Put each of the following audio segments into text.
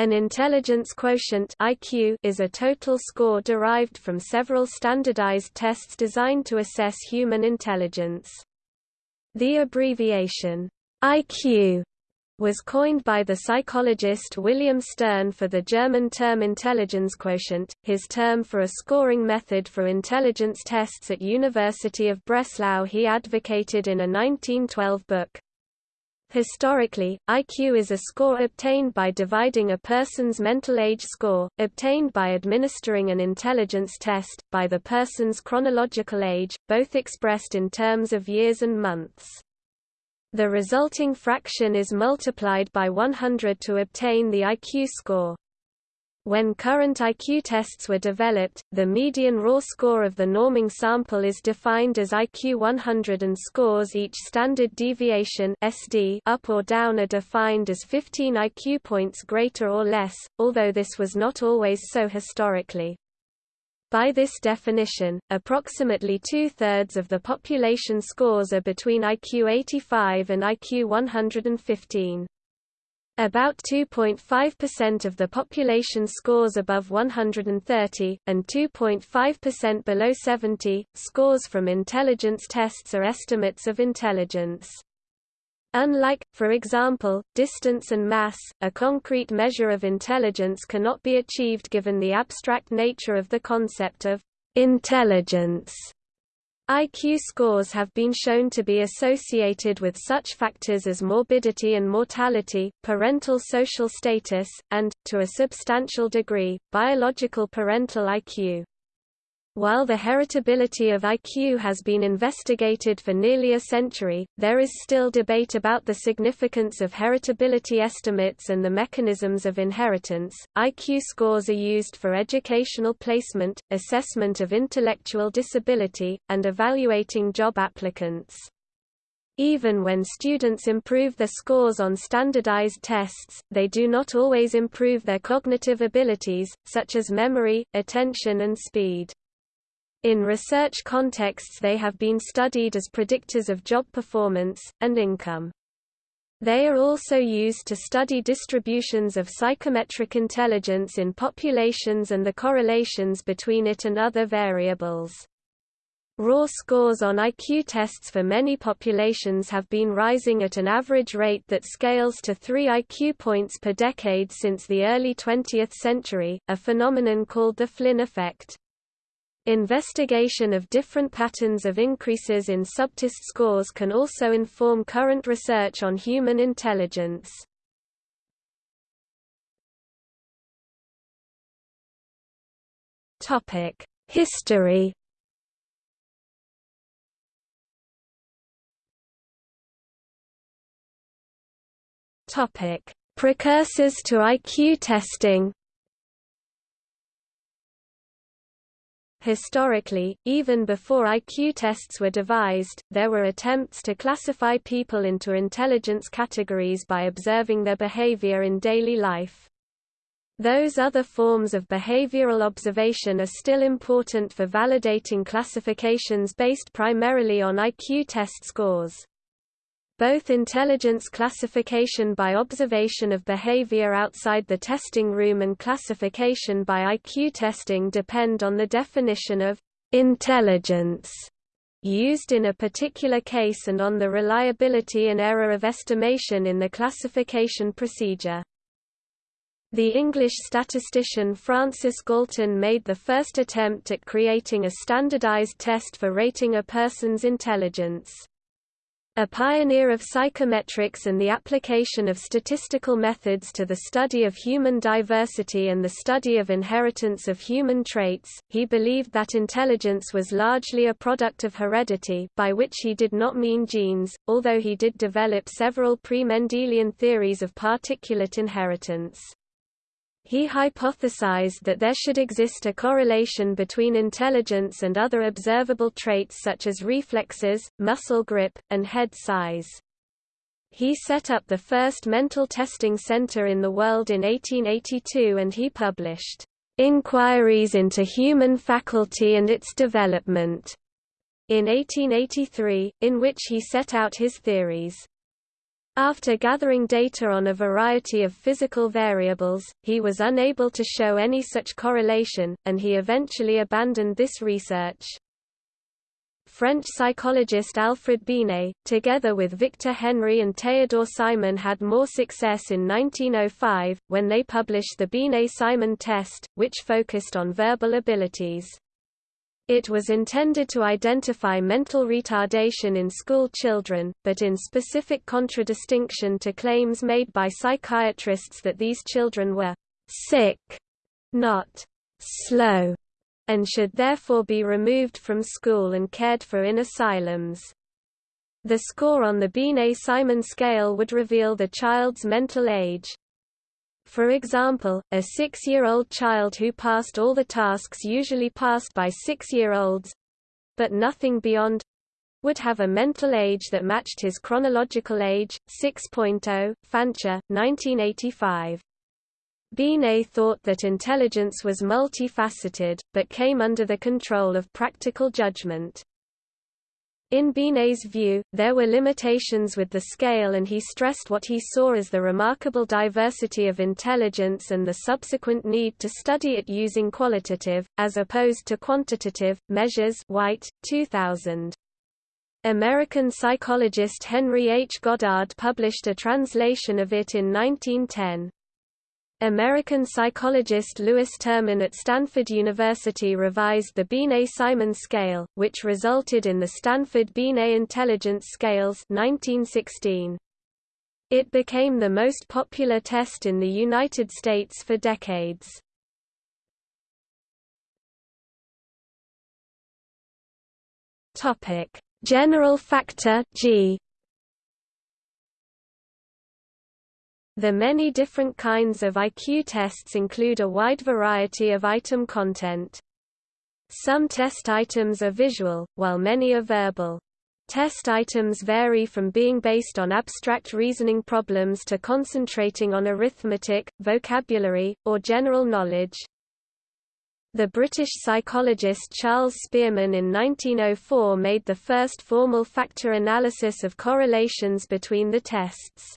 An intelligence quotient IQ is a total score derived from several standardized tests designed to assess human intelligence. The abbreviation IQ was coined by the psychologist William Stern for the German term Intelligenzquotient, his term for a scoring method for intelligence tests at University of Breslau he advocated in a 1912 book. Historically, IQ is a score obtained by dividing a person's mental age score, obtained by administering an intelligence test, by the person's chronological age, both expressed in terms of years and months. The resulting fraction is multiplied by 100 to obtain the IQ score. When current IQ tests were developed, the median raw score of the norming sample is defined as IQ 100 and scores each standard deviation SD up or down are defined as 15 IQ points greater or less, although this was not always so historically. By this definition, approximately two-thirds of the population scores are between IQ 85 and IQ 115. About 2.5% of the population scores above 130, and 2.5% below 70. Scores from intelligence tests are estimates of intelligence. Unlike, for example, distance and mass, a concrete measure of intelligence cannot be achieved given the abstract nature of the concept of intelligence. IQ scores have been shown to be associated with such factors as morbidity and mortality, parental social status, and, to a substantial degree, biological parental IQ. While the heritability of IQ has been investigated for nearly a century, there is still debate about the significance of heritability estimates and the mechanisms of inheritance. IQ scores are used for educational placement, assessment of intellectual disability, and evaluating job applicants. Even when students improve their scores on standardized tests, they do not always improve their cognitive abilities, such as memory, attention and speed. In research contexts they have been studied as predictors of job performance, and income. They are also used to study distributions of psychometric intelligence in populations and the correlations between it and other variables. Raw scores on IQ tests for many populations have been rising at an average rate that scales to 3 IQ points per decade since the early 20th century, a phenomenon called the Flynn effect. Investigation of different patterns of increases in subtest scores can also inform current research on human intelligence. History Topic: Precursors to IQ testing Historically, even before IQ tests were devised, there were attempts to classify people into intelligence categories by observing their behavior in daily life. Those other forms of behavioral observation are still important for validating classifications based primarily on IQ test scores. Both intelligence classification by observation of behavior outside the testing room and classification by IQ testing depend on the definition of intelligence used in a particular case and on the reliability and error of estimation in the classification procedure. The English statistician Francis Galton made the first attempt at creating a standardized test for rating a person's intelligence. A pioneer of psychometrics and the application of statistical methods to the study of human diversity and the study of inheritance of human traits, he believed that intelligence was largely a product of heredity by which he did not mean genes, although he did develop several pre-Mendelian theories of particulate inheritance. He hypothesized that there should exist a correlation between intelligence and other observable traits such as reflexes, muscle grip, and head size. He set up the first mental testing center in the world in 1882 and he published, "...inquiries into human faculty and its development", in 1883, in which he set out his theories. After gathering data on a variety of physical variables, he was unable to show any such correlation, and he eventually abandoned this research. French psychologist Alfred Binet, together with Victor Henry and Théodore Simon had more success in 1905, when they published the Binet-Simon test, which focused on verbal abilities. It was intended to identify mental retardation in school children, but in specific contradistinction to claims made by psychiatrists that these children were sick, not slow and should therefore be removed from school and cared for in asylums. The score on the Binet-Simon scale would reveal the child's mental age. For example, a six-year-old child who passed all the tasks usually passed by six-year-olds—but nothing beyond—would have a mental age that matched his chronological age, 6.0, Fancher, 1985. Binet thought that intelligence was multifaceted, but came under the control of practical judgment. In Binet's view, there were limitations with the scale and he stressed what he saw as the remarkable diversity of intelligence and the subsequent need to study it using qualitative, as opposed to quantitative, measures White, 2000. American psychologist Henry H. Goddard published a translation of it in 1910. American psychologist Lewis Terman at Stanford University revised the Binet-Simon scale, which resulted in the Stanford Binet Intelligence Scales 1916. It became the most popular test in the United States for decades. General factor G The many different kinds of IQ tests include a wide variety of item content. Some test items are visual, while many are verbal. Test items vary from being based on abstract reasoning problems to concentrating on arithmetic, vocabulary, or general knowledge. The British psychologist Charles Spearman in 1904 made the first formal factor analysis of correlations between the tests.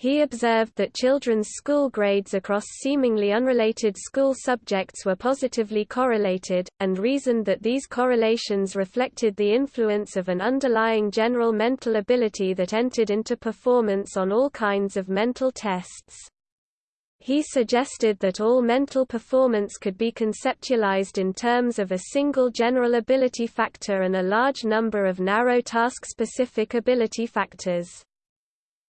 He observed that children's school grades across seemingly unrelated school subjects were positively correlated, and reasoned that these correlations reflected the influence of an underlying general mental ability that entered into performance on all kinds of mental tests. He suggested that all mental performance could be conceptualized in terms of a single general ability factor and a large number of narrow task-specific ability factors.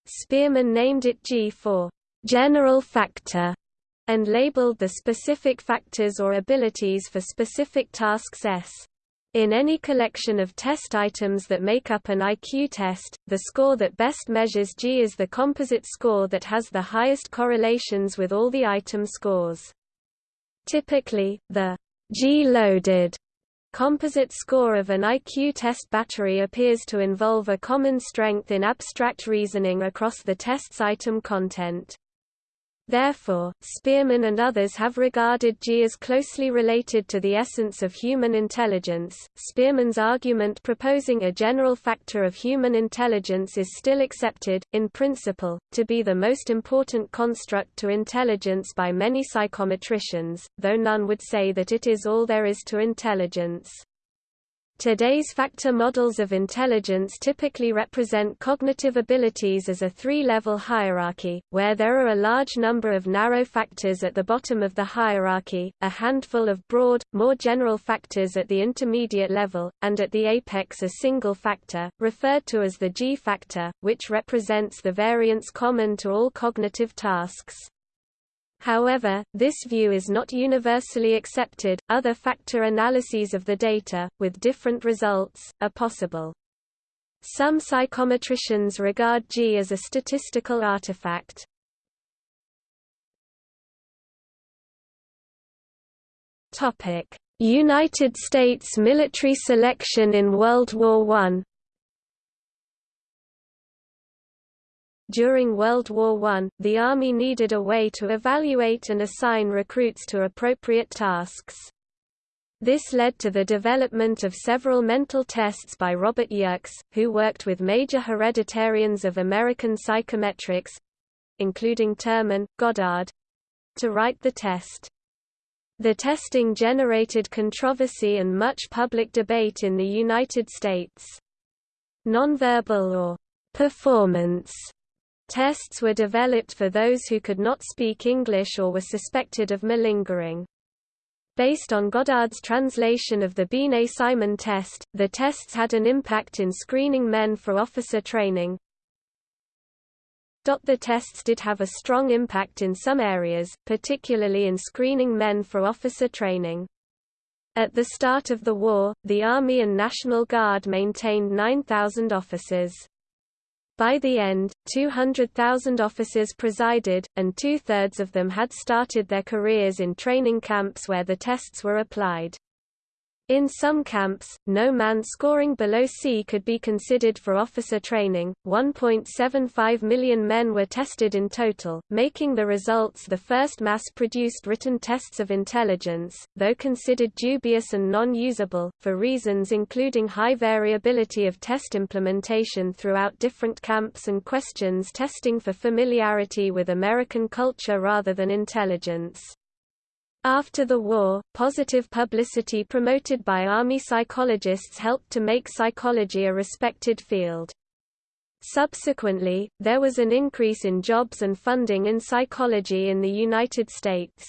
Spearman named it G for general factor and labeled the specific factors or abilities for specific tasks S. In any collection of test items that make up an IQ test, the score that best measures G is the composite score that has the highest correlations with all the item scores. Typically, the G-loaded Composite score of an IQ test battery appears to involve a common strength in abstract reasoning across the test's item content. Therefore, Spearman and others have regarded G as closely related to the essence of human intelligence. Spearman's argument proposing a general factor of human intelligence is still accepted, in principle, to be the most important construct to intelligence by many psychometricians, though none would say that it is all there is to intelligence. Today's factor models of intelligence typically represent cognitive abilities as a three-level hierarchy, where there are a large number of narrow factors at the bottom of the hierarchy, a handful of broad, more general factors at the intermediate level, and at the apex a single factor, referred to as the G factor, which represents the variance common to all cognitive tasks. However, this view is not universally accepted. Other factor analyses of the data, with different results, are possible. Some psychometricians regard G as a statistical artifact. Topic: United States military selection in World War I During World War I, the Army needed a way to evaluate and assign recruits to appropriate tasks. This led to the development of several mental tests by Robert Yerkes, who worked with major hereditarians of American psychometrics—including Terman, Goddard—to write the test. The testing generated controversy and much public debate in the United States. Nonverbal or performance tests were developed for those who could not speak English or were suspected of malingering. Based on Goddard's translation of the Binet-Simon test, the tests had an impact in screening men for officer training. The tests did have a strong impact in some areas, particularly in screening men for officer training. At the start of the war, the Army and National Guard maintained 9,000 officers. By the end, 200,000 officers presided, and two-thirds of them had started their careers in training camps where the tests were applied. In some camps, no man scoring below C could be considered for officer training. 1.75 million men were tested in total, making the results the first mass produced written tests of intelligence, though considered dubious and non usable, for reasons including high variability of test implementation throughout different camps and questions testing for familiarity with American culture rather than intelligence. After the war, positive publicity promoted by Army psychologists helped to make psychology a respected field. Subsequently, there was an increase in jobs and funding in psychology in the United States.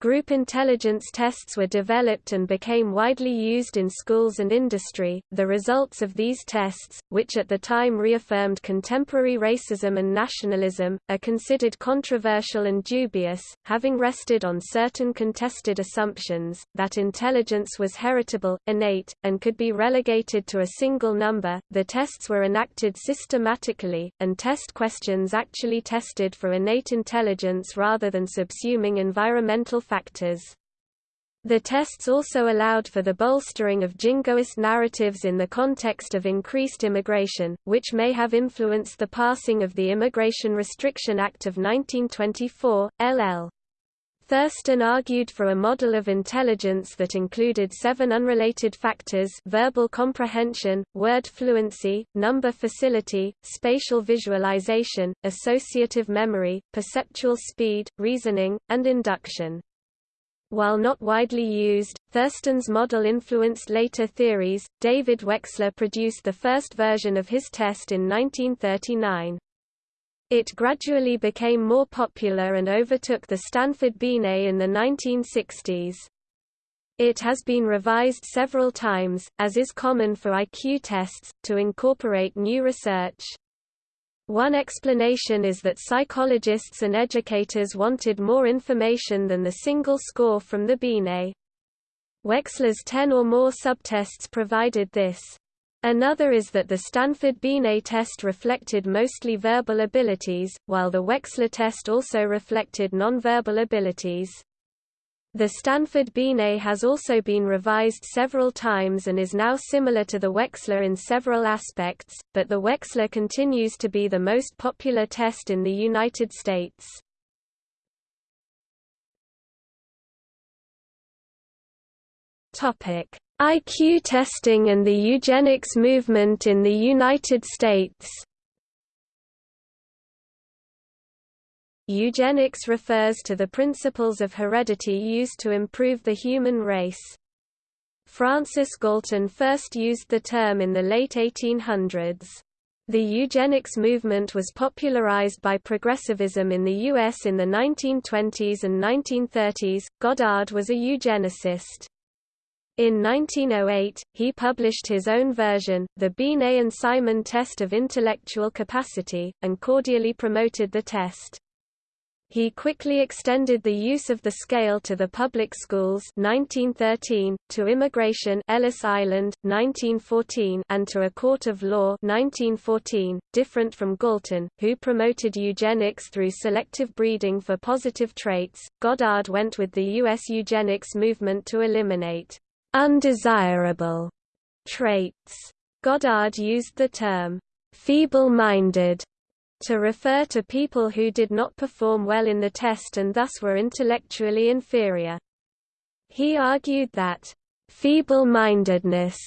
Group intelligence tests were developed and became widely used in schools and industry. The results of these tests, which at the time reaffirmed contemporary racism and nationalism, are considered controversial and dubious, having rested on certain contested assumptions that intelligence was heritable, innate, and could be relegated to a single number. The tests were enacted systematically, and test questions actually tested for innate intelligence rather than subsuming environmental factors. The tests also allowed for the bolstering of jingoist narratives in the context of increased immigration, which may have influenced the passing of the Immigration Restriction Act of 1924, LL. Thurstone argued for a model of intelligence that included seven unrelated factors verbal comprehension, word fluency, number facility, spatial visualization, associative memory, perceptual speed, reasoning, and induction. While not widely used, Thurstone's model influenced later theories. David Wechsler produced the first version of his test in 1939. It gradually became more popular and overtook the Stanford Binet in the 1960s. It has been revised several times, as is common for IQ tests, to incorporate new research. One explanation is that psychologists and educators wanted more information than the single score from the Binet. Wechsler's 10 or more subtests provided this. Another is that the Stanford Binet test reflected mostly verbal abilities, while the Wechsler test also reflected nonverbal abilities. The Stanford Binet has also been revised several times and is now similar to the Wechsler in several aspects, but the Wechsler continues to be the most popular test in the United States. IQ testing and the eugenics movement in the United States Eugenics refers to the principles of heredity used to improve the human race. Francis Galton first used the term in the late 1800s. The eugenics movement was popularized by progressivism in the U.S. in the 1920s and 1930s. Goddard was a eugenicist. In 1908, he published his own version, the Binet and Simon test of intellectual capacity, and cordially promoted the test. He quickly extended the use of the scale to the public schools 1913, to immigration Ellis Island, 1914 and to a court of law 1914, different from Galton, who promoted eugenics through selective breeding for positive traits. Goddard went with the U.S. eugenics movement to eliminate undesirable traits. Goddard used the term feeble-minded to refer to people who did not perform well in the test and thus were intellectually inferior. He argued that, "...feeble-mindedness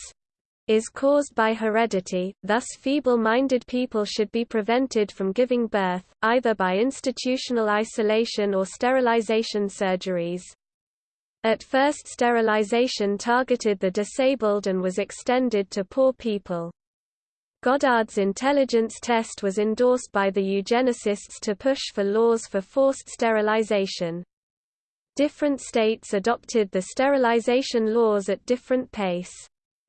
is caused by heredity, thus feeble-minded people should be prevented from giving birth, either by institutional isolation or sterilization surgeries. At first sterilization targeted the disabled and was extended to poor people. Goddard's intelligence test was endorsed by the eugenicists to push for laws for forced sterilization. Different states adopted the sterilization laws at different pace.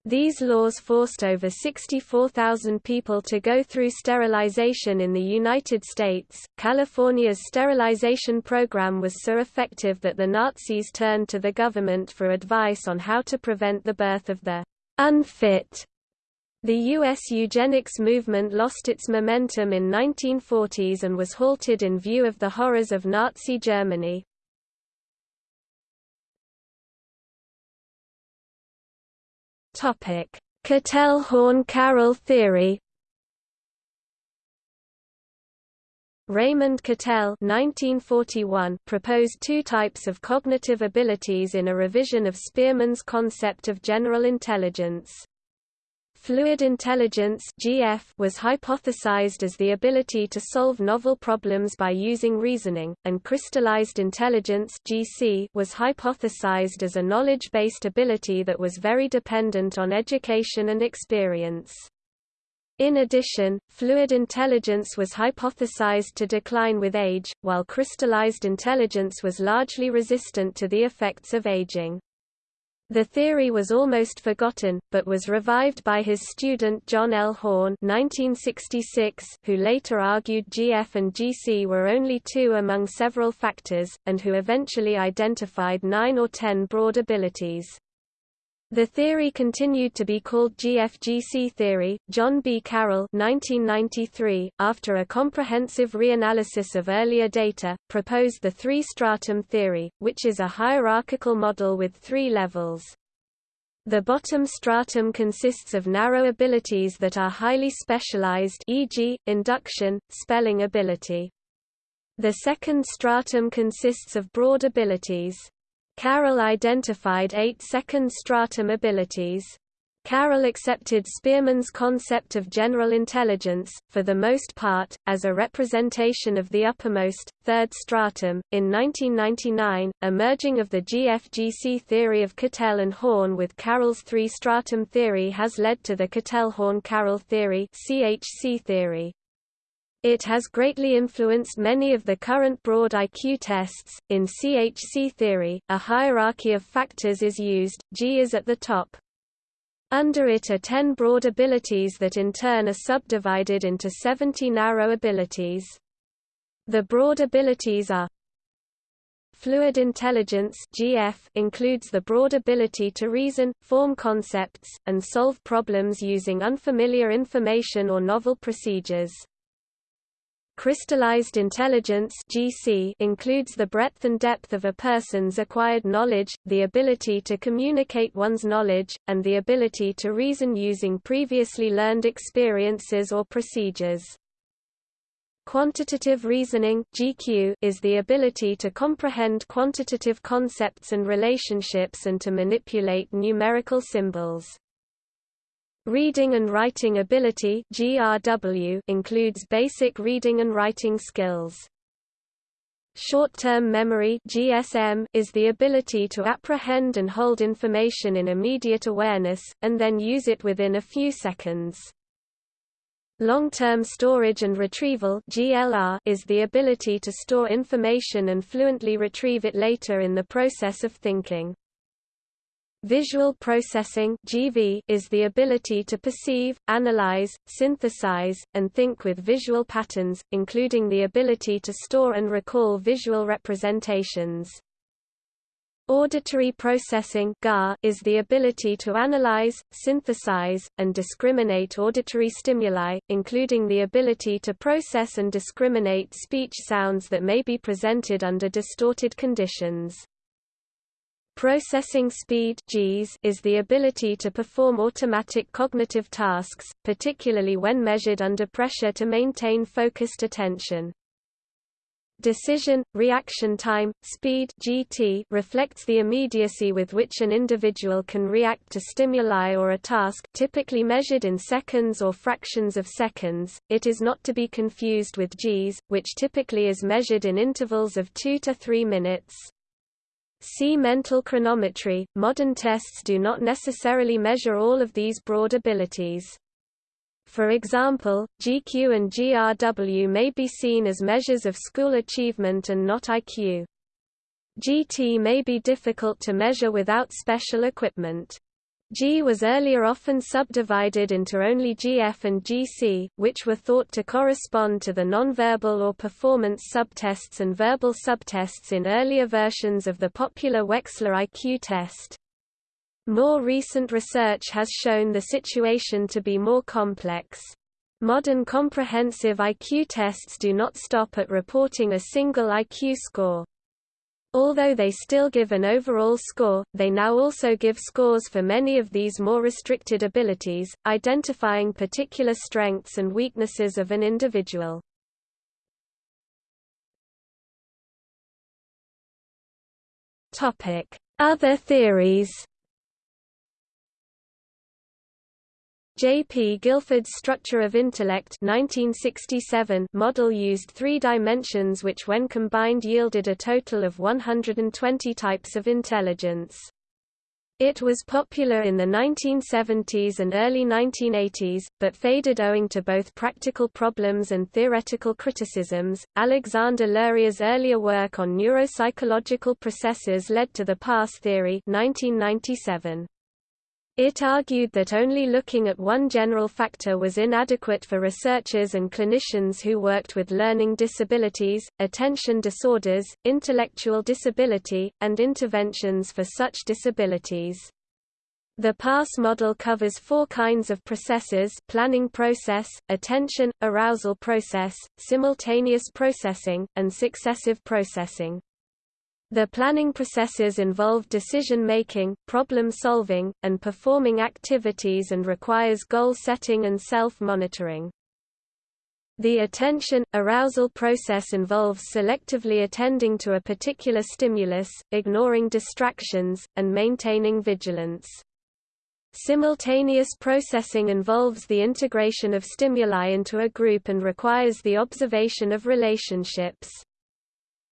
These laws forced over 64,000 people to go through sterilization in the United States. California's sterilization program was so effective that the Nazis turned to the government for advice on how to prevent the birth of the unfit. The U.S. eugenics movement lost its momentum in 1940s and was halted in view of the horrors of Nazi Germany. Cattell-Horn-Carroll theory. Raymond Cattell (1941) proposed two types of cognitive abilities in a revision of Spearman's concept of general intelligence. Fluid intelligence (GF) was hypothesized as the ability to solve novel problems by using reasoning, and crystallized intelligence (GC) was hypothesized as a knowledge-based ability that was very dependent on education and experience. In addition, fluid intelligence was hypothesized to decline with age, while crystallized intelligence was largely resistant to the effects of aging. The theory was almost forgotten, but was revived by his student John L. Horn 1966, who later argued GF and GC were only two among several factors, and who eventually identified nine or ten broad abilities. The theory continued to be called GFGC theory. John B. Carroll 1993, after a comprehensive reanalysis of earlier data, proposed the three-stratum theory, which is a hierarchical model with three levels. The bottom stratum consists of narrow abilities that are highly specialized e.g., induction, spelling ability. The second stratum consists of broad abilities. Carroll identified eight second stratum abilities. Carroll accepted Spearman's concept of general intelligence, for the most part, as a representation of the uppermost, third stratum. In 1999, a merging of the GFGC theory of Cattell and Horn with Carroll's three stratum theory has led to the Cattell-Horn-Carroll theory, CHC theory. It has greatly influenced many of the current broad IQ tests. In CHC theory, a hierarchy of factors is used, G is at the top. Under it are 10 broad abilities that in turn are subdivided into 70 narrow abilities. The broad abilities are Fluid intelligence GF includes the broad ability to reason, form concepts, and solve problems using unfamiliar information or novel procedures. Crystallized intelligence (GC) includes the breadth and depth of a person's acquired knowledge, the ability to communicate one's knowledge, and the ability to reason using previously learned experiences or procedures. Quantitative reasoning (GQ) is the ability to comprehend quantitative concepts and relationships and to manipulate numerical symbols. Reading and writing ability GRW includes basic reading and writing skills. Short-term memory GSM is the ability to apprehend and hold information in immediate awareness, and then use it within a few seconds. Long-term storage and retrieval GLR is the ability to store information and fluently retrieve it later in the process of thinking. Visual processing (GV) is the ability to perceive, analyze, synthesize, and think with visual patterns, including the ability to store and recall visual representations. Auditory processing (GAR) is the ability to analyze, synthesize, and discriminate auditory stimuli, including the ability to process and discriminate speech sounds that may be presented under distorted conditions. Processing speed Gs is the ability to perform automatic cognitive tasks, particularly when measured under pressure to maintain focused attention. Decision, reaction time, speed GT reflects the immediacy with which an individual can react to stimuli or a task typically measured in seconds or fractions of seconds. It is not to be confused with Gs, which typically is measured in intervals of 2 to 3 minutes. See mental chronometry. Modern tests do not necessarily measure all of these broad abilities. For example, GQ and GRW may be seen as measures of school achievement and not IQ. GT may be difficult to measure without special equipment. G was earlier often subdivided into only GF and GC, which were thought to correspond to the nonverbal or performance subtests and verbal subtests in earlier versions of the popular Wechsler IQ test. More recent research has shown the situation to be more complex. Modern comprehensive IQ tests do not stop at reporting a single IQ score. Although they still give an overall score, they now also give scores for many of these more restricted abilities, identifying particular strengths and weaknesses of an individual. Other theories J. P. Guilford's Structure of Intellect 1967 model used three dimensions which when combined yielded a total of 120 types of intelligence. It was popular in the 1970s and early 1980s, but faded owing to both practical problems and theoretical criticisms. Alexander Luria's earlier work on neuropsychological processes led to the pass theory 1997. It argued that only looking at one general factor was inadequate for researchers and clinicians who worked with learning disabilities, attention disorders, intellectual disability, and interventions for such disabilities. The PASS model covers four kinds of processes planning process, attention, arousal process, simultaneous processing, and successive processing. The planning processes involve decision-making, problem-solving, and performing activities and requires goal setting and self-monitoring. The attention, arousal process involves selectively attending to a particular stimulus, ignoring distractions, and maintaining vigilance. Simultaneous processing involves the integration of stimuli into a group and requires the observation of relationships.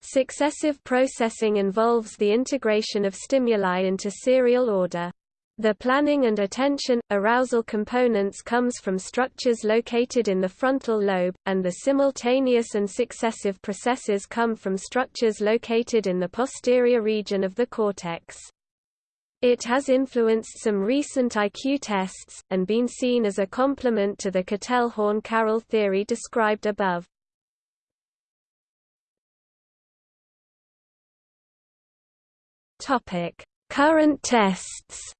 Successive processing involves the integration of stimuli into serial order. The planning and attention, arousal components comes from structures located in the frontal lobe, and the simultaneous and successive processes come from structures located in the posterior region of the cortex. It has influenced some recent IQ tests, and been seen as a complement to the Cattell-Horn-Carroll theory described above. Topic: Current tests.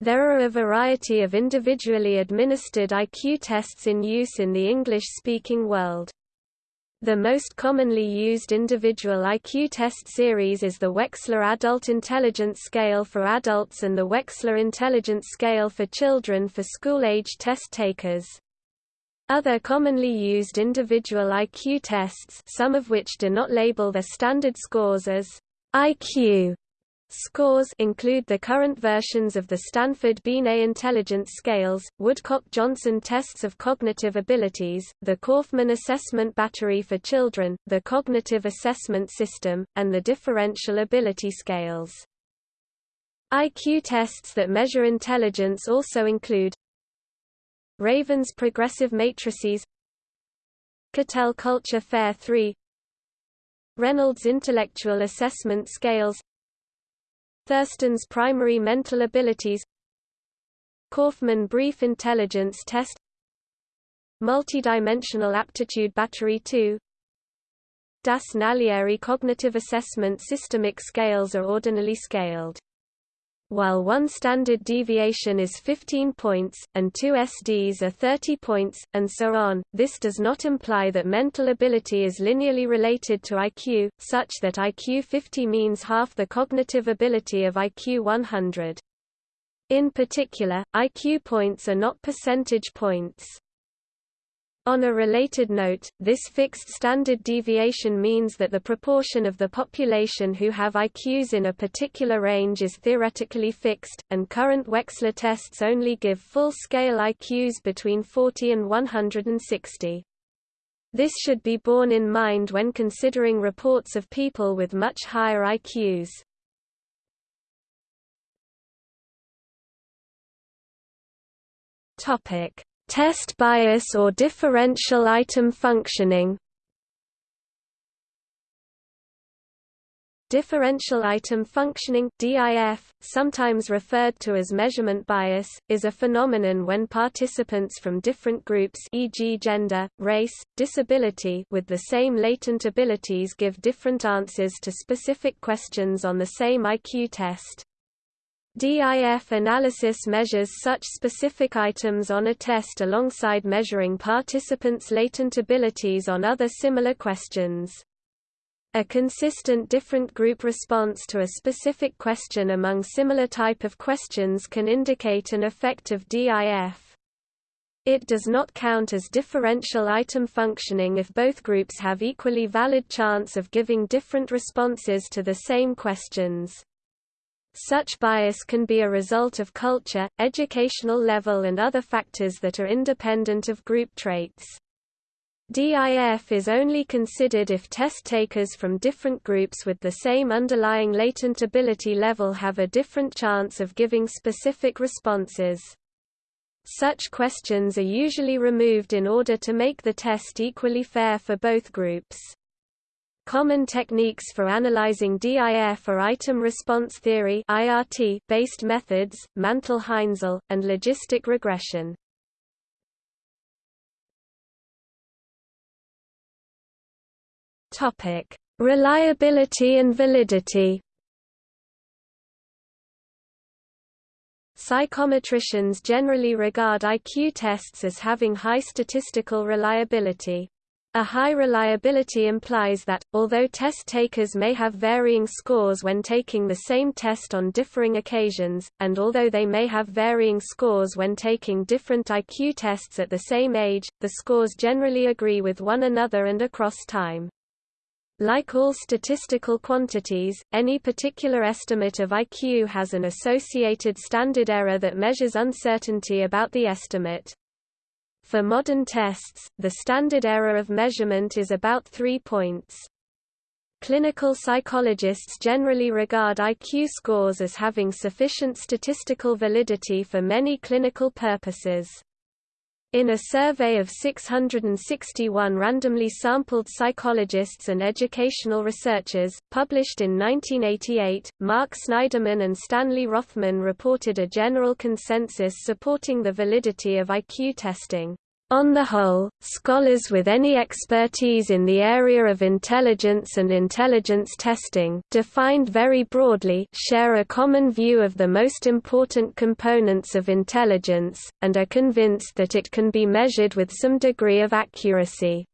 There are a variety of individually administered IQ tests in use in the English-speaking world. The most commonly used individual IQ test series is the Wechsler Adult Intelligence Scale for adults and the Wechsler Intelligence Scale for children for school-age test takers. Other commonly used individual IQ tests some of which do not label their standard scores as IQ scores include the current versions of the Stanford Binet intelligence scales, Woodcock-Johnson tests of cognitive abilities, the Kaufman assessment battery for children, the cognitive assessment system, and the differential ability scales. IQ tests that measure intelligence also include Raven's progressive matrices Cattell Culture Fair 3 Reynolds Intellectual Assessment Scales Thurstone's Primary Mental Abilities Kaufman Brief Intelligence Test Multidimensional Aptitude Battery 2 Das Naglieri Cognitive Assessment Systemic scales are ordinally scaled while one standard deviation is 15 points, and two SDs are 30 points, and so on, this does not imply that mental ability is linearly related to IQ, such that IQ 50 means half the cognitive ability of IQ 100. In particular, IQ points are not percentage points. On a related note, this fixed standard deviation means that the proportion of the population who have IQs in a particular range is theoretically fixed, and current Wechsler tests only give full-scale IQs between 40 and 160. This should be borne in mind when considering reports of people with much higher IQs. Topic Test bias or differential item functioning Differential item functioning DIF, sometimes referred to as measurement bias, is a phenomenon when participants from different groups e.g. gender, race, disability with the same latent abilities give different answers to specific questions on the same IQ test. DIF analysis measures such specific items on a test alongside measuring participants' latent abilities on other similar questions. A consistent different group response to a specific question among similar type of questions can indicate an effect of DIF. It does not count as differential item functioning if both groups have equally valid chance of giving different responses to the same questions. Such bias can be a result of culture, educational level and other factors that are independent of group traits. DIF is only considered if test takers from different groups with the same underlying latent ability level have a different chance of giving specific responses. Such questions are usually removed in order to make the test equally fair for both groups. Common techniques for analyzing DIF are item response theory based methods, Mantel-Haenszel, and logistic regression. Topic: Reliability and validity. Psychometricians generally regard IQ tests as having high statistical reliability. A high reliability implies that, although test takers may have varying scores when taking the same test on differing occasions, and although they may have varying scores when taking different IQ tests at the same age, the scores generally agree with one another and across time. Like all statistical quantities, any particular estimate of IQ has an associated standard error that measures uncertainty about the estimate. For modern tests, the standard error of measurement is about 3 points. Clinical psychologists generally regard IQ scores as having sufficient statistical validity for many clinical purposes. In a survey of 661 randomly sampled psychologists and educational researchers, published in 1988, Mark Snyderman and Stanley Rothman reported a general consensus supporting the validity of IQ testing. On the whole, scholars with any expertise in the area of intelligence and intelligence testing defined very broadly share a common view of the most important components of intelligence, and are convinced that it can be measured with some degree of accuracy.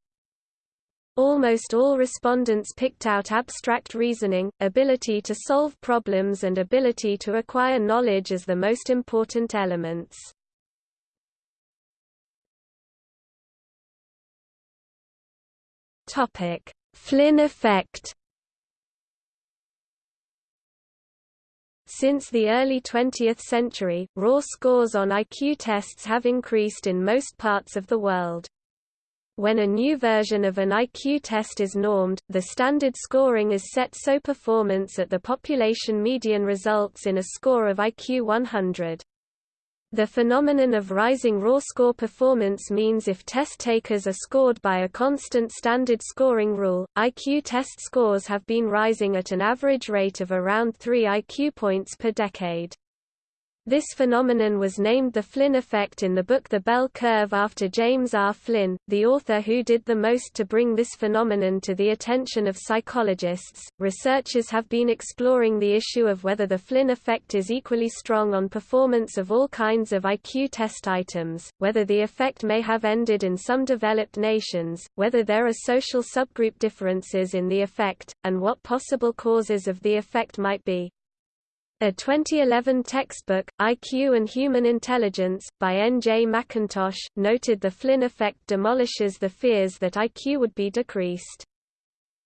Almost all respondents picked out abstract reasoning, ability to solve problems and ability to acquire knowledge as the most important elements. Topic: Flynn effect. Since the early 20th century, raw scores on IQ tests have increased in most parts of the world. When a new version of an IQ test is normed, the standard scoring is set so performance at the population median results in a score of IQ 100. The phenomenon of rising raw score performance means if test takers are scored by a constant standard scoring rule, IQ test scores have been rising at an average rate of around 3 IQ points per decade. This phenomenon was named the Flynn effect in the book The Bell Curve after James R. Flynn, the author who did the most to bring this phenomenon to the attention of psychologists. Researchers have been exploring the issue of whether the Flynn effect is equally strong on performance of all kinds of IQ test items, whether the effect may have ended in some developed nations, whether there are social subgroup differences in the effect, and what possible causes of the effect might be. A 2011 textbook, IQ and Human Intelligence, by N. J. Mackintosh, noted the Flynn effect demolishes the fears that IQ would be decreased.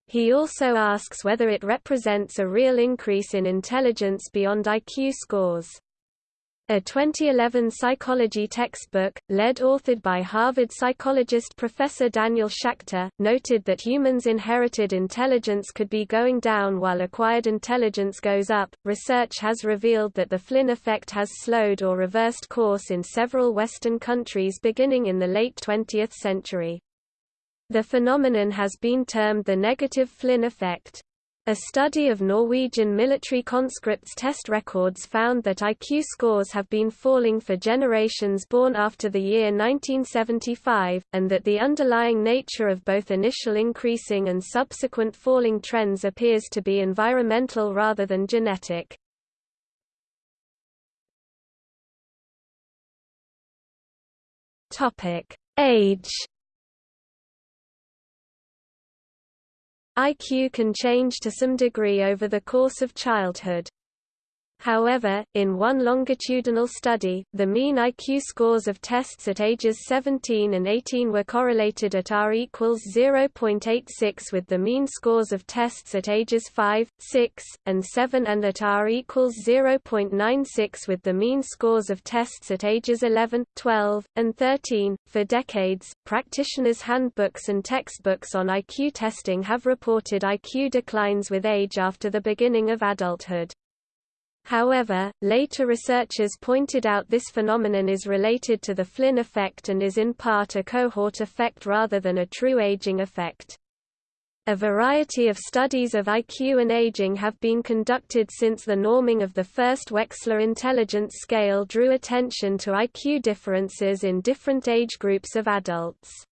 He also asks whether it represents a real increase in intelligence beyond IQ scores. A 2011 psychology textbook, led authored by Harvard psychologist Professor Daniel Schacter, noted that humans' inherited intelligence could be going down while acquired intelligence goes up. Research has revealed that the Flynn effect has slowed or reversed course in several Western countries beginning in the late 20th century. The phenomenon has been termed the negative Flynn effect. A study of Norwegian military conscripts' test records found that IQ scores have been falling for generations born after the year 1975, and that the underlying nature of both initial increasing and subsequent falling trends appears to be environmental rather than genetic. Age IQ can change to some degree over the course of childhood. However, in one longitudinal study, the mean IQ scores of tests at ages 17 and 18 were correlated at R equals 0.86 with the mean scores of tests at ages 5, 6, and 7 and at R equals 0.96 with the mean scores of tests at ages 11, 12, and 13. For decades, practitioners' handbooks and textbooks on IQ testing have reported IQ declines with age after the beginning of adulthood. However, later researchers pointed out this phenomenon is related to the Flynn effect and is in part a cohort effect rather than a true aging effect. A variety of studies of IQ and aging have been conducted since the norming of the first Wechsler intelligence scale drew attention to IQ differences in different age groups of adults.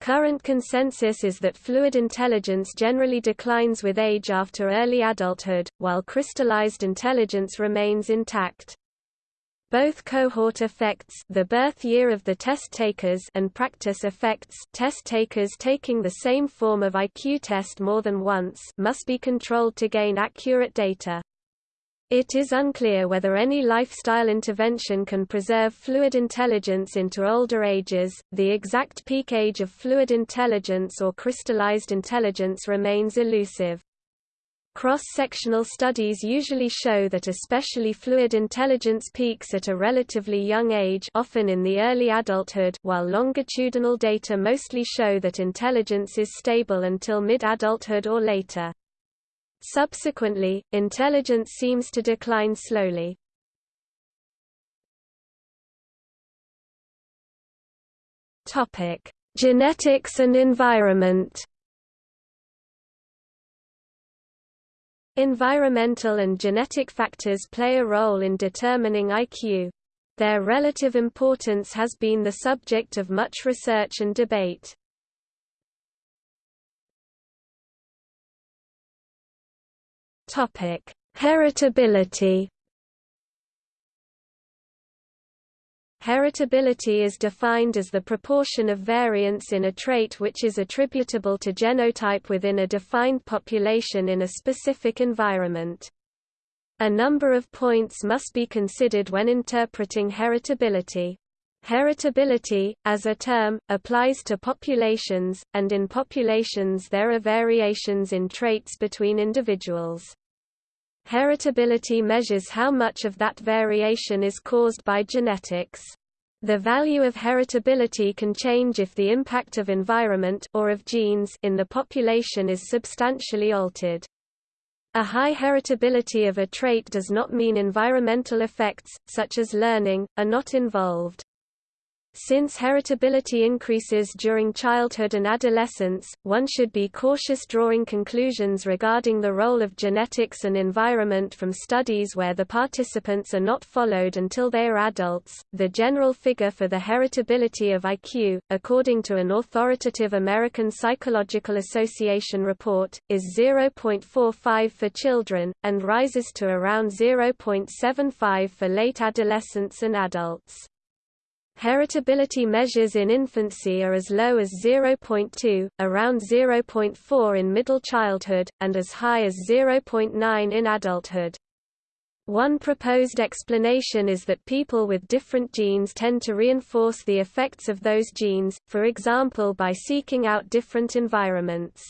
Current consensus is that fluid intelligence generally declines with age after early adulthood, while crystallized intelligence remains intact. Both cohort effects the birth year of the test takers and practice effects test takers taking the same form of IQ test more than once must be controlled to gain accurate data. It is unclear whether any lifestyle intervention can preserve fluid intelligence into older ages. The exact peak age of fluid intelligence or crystallized intelligence remains elusive. Cross-sectional studies usually show that especially fluid intelligence peaks at a relatively young age often in the early adulthood while longitudinal data mostly show that intelligence is stable until mid-adulthood or later. Subsequently, intelligence seems to decline slowly. Genetics and environment. Environmental and genetic factors play a role in determining IQ. Their relative importance has been the subject of much research and debate. Topic: Heritability. Heritability is defined as the proportion of variance in a trait which is attributable to genotype within a defined population in a specific environment. A number of points must be considered when interpreting heritability. Heritability, as a term, applies to populations, and in populations there are variations in traits between individuals. Heritability measures how much of that variation is caused by genetics. The value of heritability can change if the impact of environment or of genes in the population is substantially altered. A high heritability of a trait does not mean environmental effects, such as learning, are not involved. Since heritability increases during childhood and adolescence, one should be cautious drawing conclusions regarding the role of genetics and environment from studies where the participants are not followed until they are adults. The general figure for the heritability of IQ, according to an authoritative American Psychological Association report, is 0.45 for children, and rises to around 0.75 for late adolescents and adults. Heritability measures in infancy are as low as 0.2, around 0.4 in middle childhood, and as high as 0.9 in adulthood. One proposed explanation is that people with different genes tend to reinforce the effects of those genes, for example by seeking out different environments.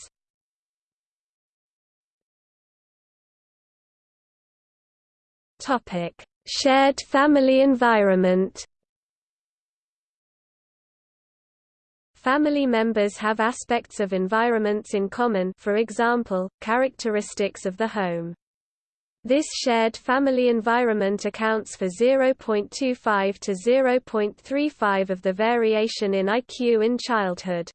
Shared family environment Family members have aspects of environments in common for example, characteristics of the home. This shared family environment accounts for 0.25 to 0.35 of the variation in IQ in childhood.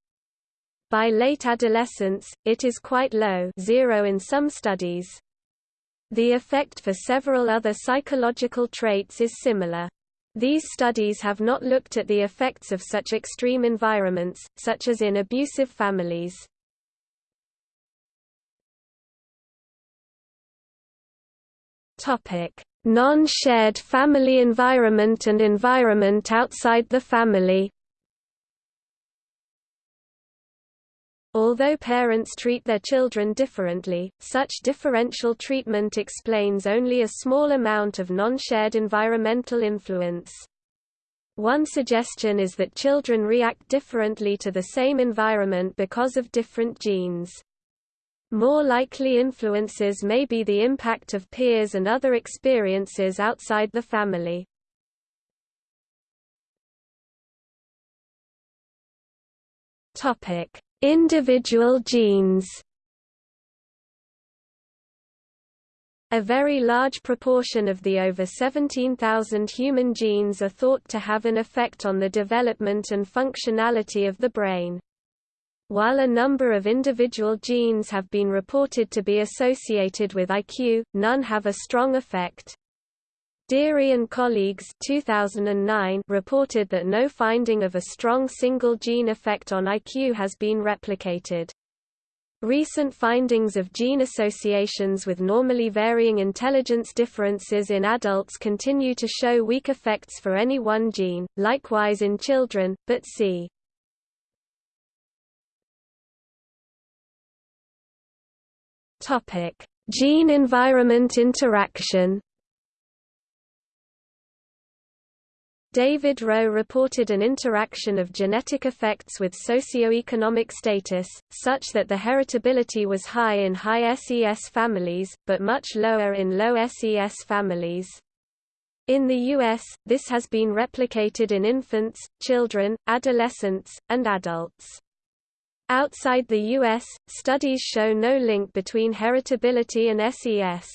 By late adolescence, it is quite low zero in some studies. The effect for several other psychological traits is similar. These studies have not looked at the effects of such extreme environments, such as in abusive families. Non-shared family environment and environment outside the family Although parents treat their children differently, such differential treatment explains only a small amount of non-shared environmental influence. One suggestion is that children react differently to the same environment because of different genes. More likely influences may be the impact of peers and other experiences outside the family. Topic: Individual genes. A very large proportion of the over 17,000 human genes are thought to have an effect on the development and functionality of the brain. While a number of individual genes have been reported to be associated with IQ, none have a strong effect. Deary and colleagues 2009 reported that no finding of a strong single gene effect on IQ has been replicated. Recent findings of gene associations with normally varying intelligence differences in adults continue to show weak effects for any one gene, likewise in children, but see Gene-environment interaction. David Rowe reported an interaction of genetic effects with socio-economic status, such that the heritability was high in high SES families, but much lower in low SES families. In the US, this has been replicated in infants, children, adolescents, and adults. Outside the U.S., studies show no link between heritability and SES.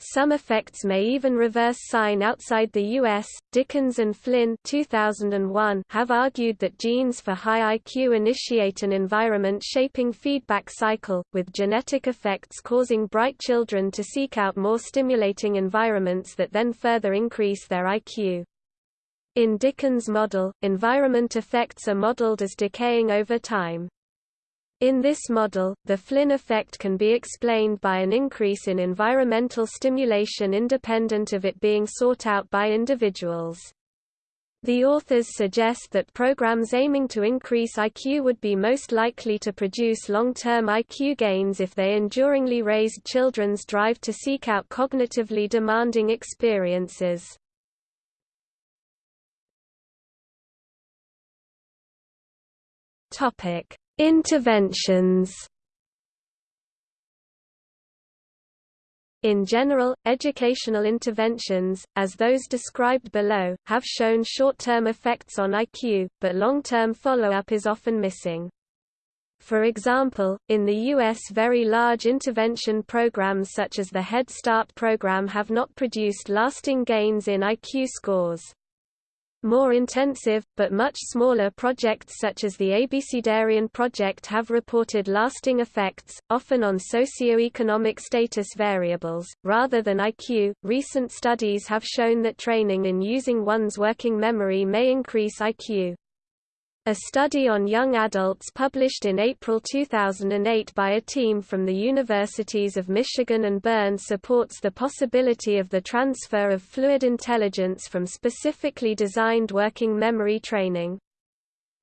Some effects may even reverse sign outside the U.S. Dickens and Flynn 2001 have argued that genes for high IQ initiate an environment-shaping feedback cycle, with genetic effects causing bright children to seek out more stimulating environments that then further increase their IQ. In Dickens' model, environment effects are modeled as decaying over time. In this model, the Flynn effect can be explained by an increase in environmental stimulation independent of it being sought out by individuals. The authors suggest that programs aiming to increase IQ would be most likely to produce long-term IQ gains if they enduringly raised children's drive to seek out cognitively demanding experiences. Topic: Interventions. In general, educational interventions, as those described below, have shown short-term effects on IQ, but long-term follow-up is often missing. For example, in the U.S. very large intervention programs such as the Head Start program have not produced lasting gains in IQ scores. More intensive, but much smaller projects such as the Abecedarian project have reported lasting effects, often on socio-economic status variables, rather than IQ. Recent studies have shown that training in using one's working memory may increase IQ. A study on young adults published in April 2008 by a team from the universities of Michigan and Bern supports the possibility of the transfer of fluid intelligence from specifically designed working memory training.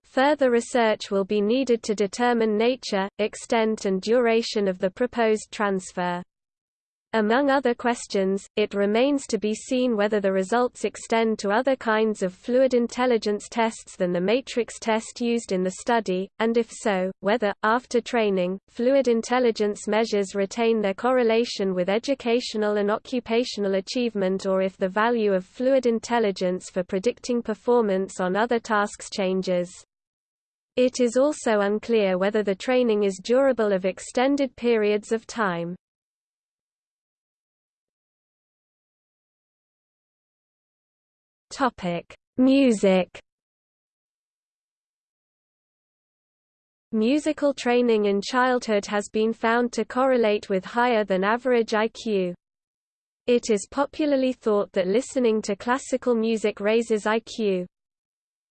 Further research will be needed to determine nature, extent and duration of the proposed transfer. Among other questions, it remains to be seen whether the results extend to other kinds of fluid intelligence tests than the matrix test used in the study, and if so, whether, after training, fluid intelligence measures retain their correlation with educational and occupational achievement or if the value of fluid intelligence for predicting performance on other tasks changes. It is also unclear whether the training is durable of extended periods of time. Topic: Music. Musical training in childhood has been found to correlate with higher than average IQ. It is popularly thought that listening to classical music raises IQ.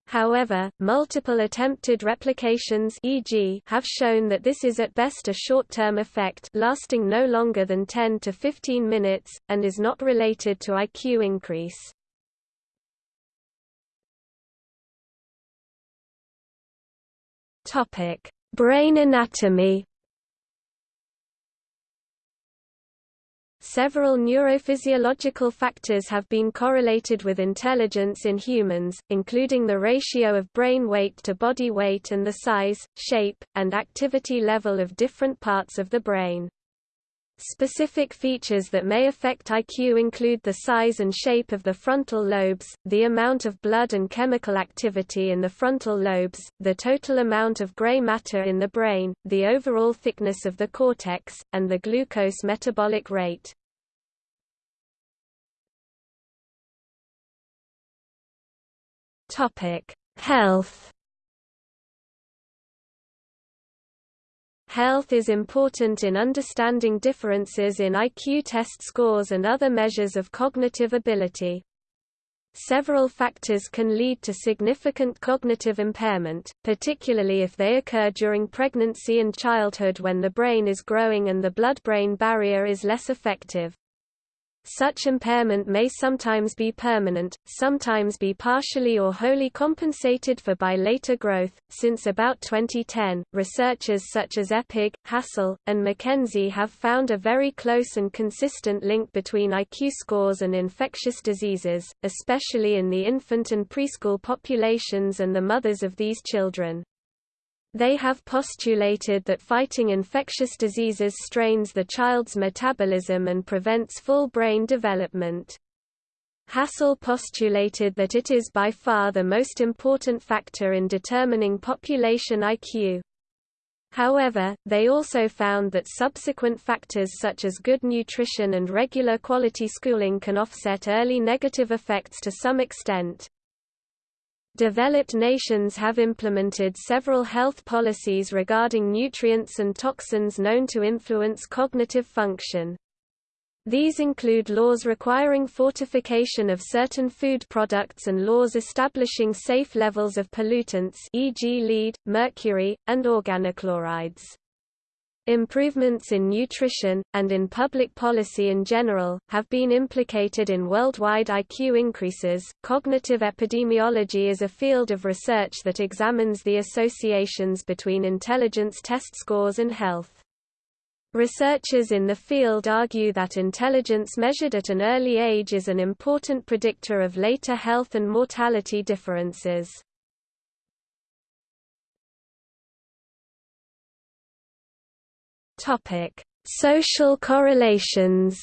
However, multiple attempted replications e.g. have shown that this is at best a short-term effect lasting no longer than 10 to 15 minutes, and is not related to IQ increase. Topic: Brain anatomy. Several neurophysiological factors have been correlated with intelligence in humans, including the ratio of brain weight to body weight and the size, shape, and activity level of different parts of the brain. Specific features that may affect IQ include the size and shape of the frontal lobes, the amount of blood and chemical activity in the frontal lobes, the total amount of gray matter in the brain, the overall thickness of the cortex, and the glucose metabolic rate. Health Health is important in understanding differences in IQ test scores and other measures of cognitive ability. Several factors can lead to significant cognitive impairment, particularly if they occur during pregnancy and childhood when the brain is growing and the blood-brain barrier is less effective. Such impairment may sometimes be permanent, sometimes be partially or wholly compensated for by later growth. Since about 2010, researchers such as Eppig, Hassel, and McKenzie have found a very close and consistent link between IQ scores and infectious diseases, especially in the infant and preschool populations and the mothers of these children. They have postulated that fighting infectious diseases strains the child's metabolism and prevents full brain development. Hassel postulated that it is by far the most important factor in determining population IQ. However, they also found that subsequent factors such as good nutrition and regular quality schooling can offset early negative effects to some extent. Developed nations have implemented several health policies regarding nutrients and toxins known to influence cognitive function. These include laws requiring fortification of certain food products and laws establishing safe levels of pollutants e.g. lead, mercury, and organochlorides. Improvements in nutrition, and in public policy in general, have been implicated in worldwide IQ increases. Cognitive epidemiology is a field of research that examines the associations between intelligence test scores and health. Researchers in the field argue that intelligence measured at an early age is an important predictor of later health and mortality differences. Topic: Social correlations.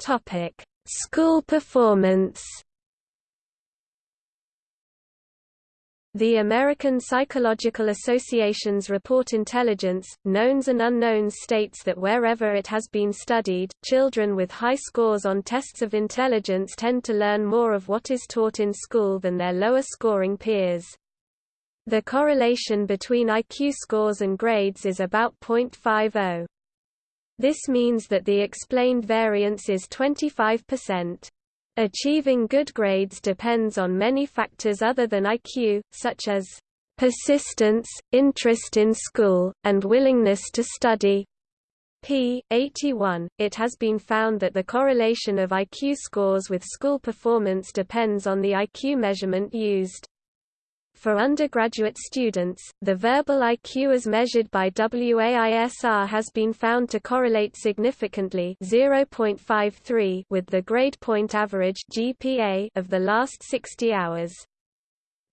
Topic: School performance. The American Psychological Association's report Intelligence, Knowns and Unknowns states that wherever it has been studied, children with high scores on tests of intelligence tend to learn more of what is taught in school than their lower scoring peers. The correlation between IQ scores and grades is about 0.50. This means that the explained variance is 25%. Achieving good grades depends on many factors other than IQ, such as persistence, interest in school, and willingness to study. p. 81. It has been found that the correlation of IQ scores with school performance depends on the IQ measurement used. For undergraduate students, the verbal IQ as measured by WAIS-R has been found to correlate significantly 0.53 with the grade point average GPA of the last 60 hours.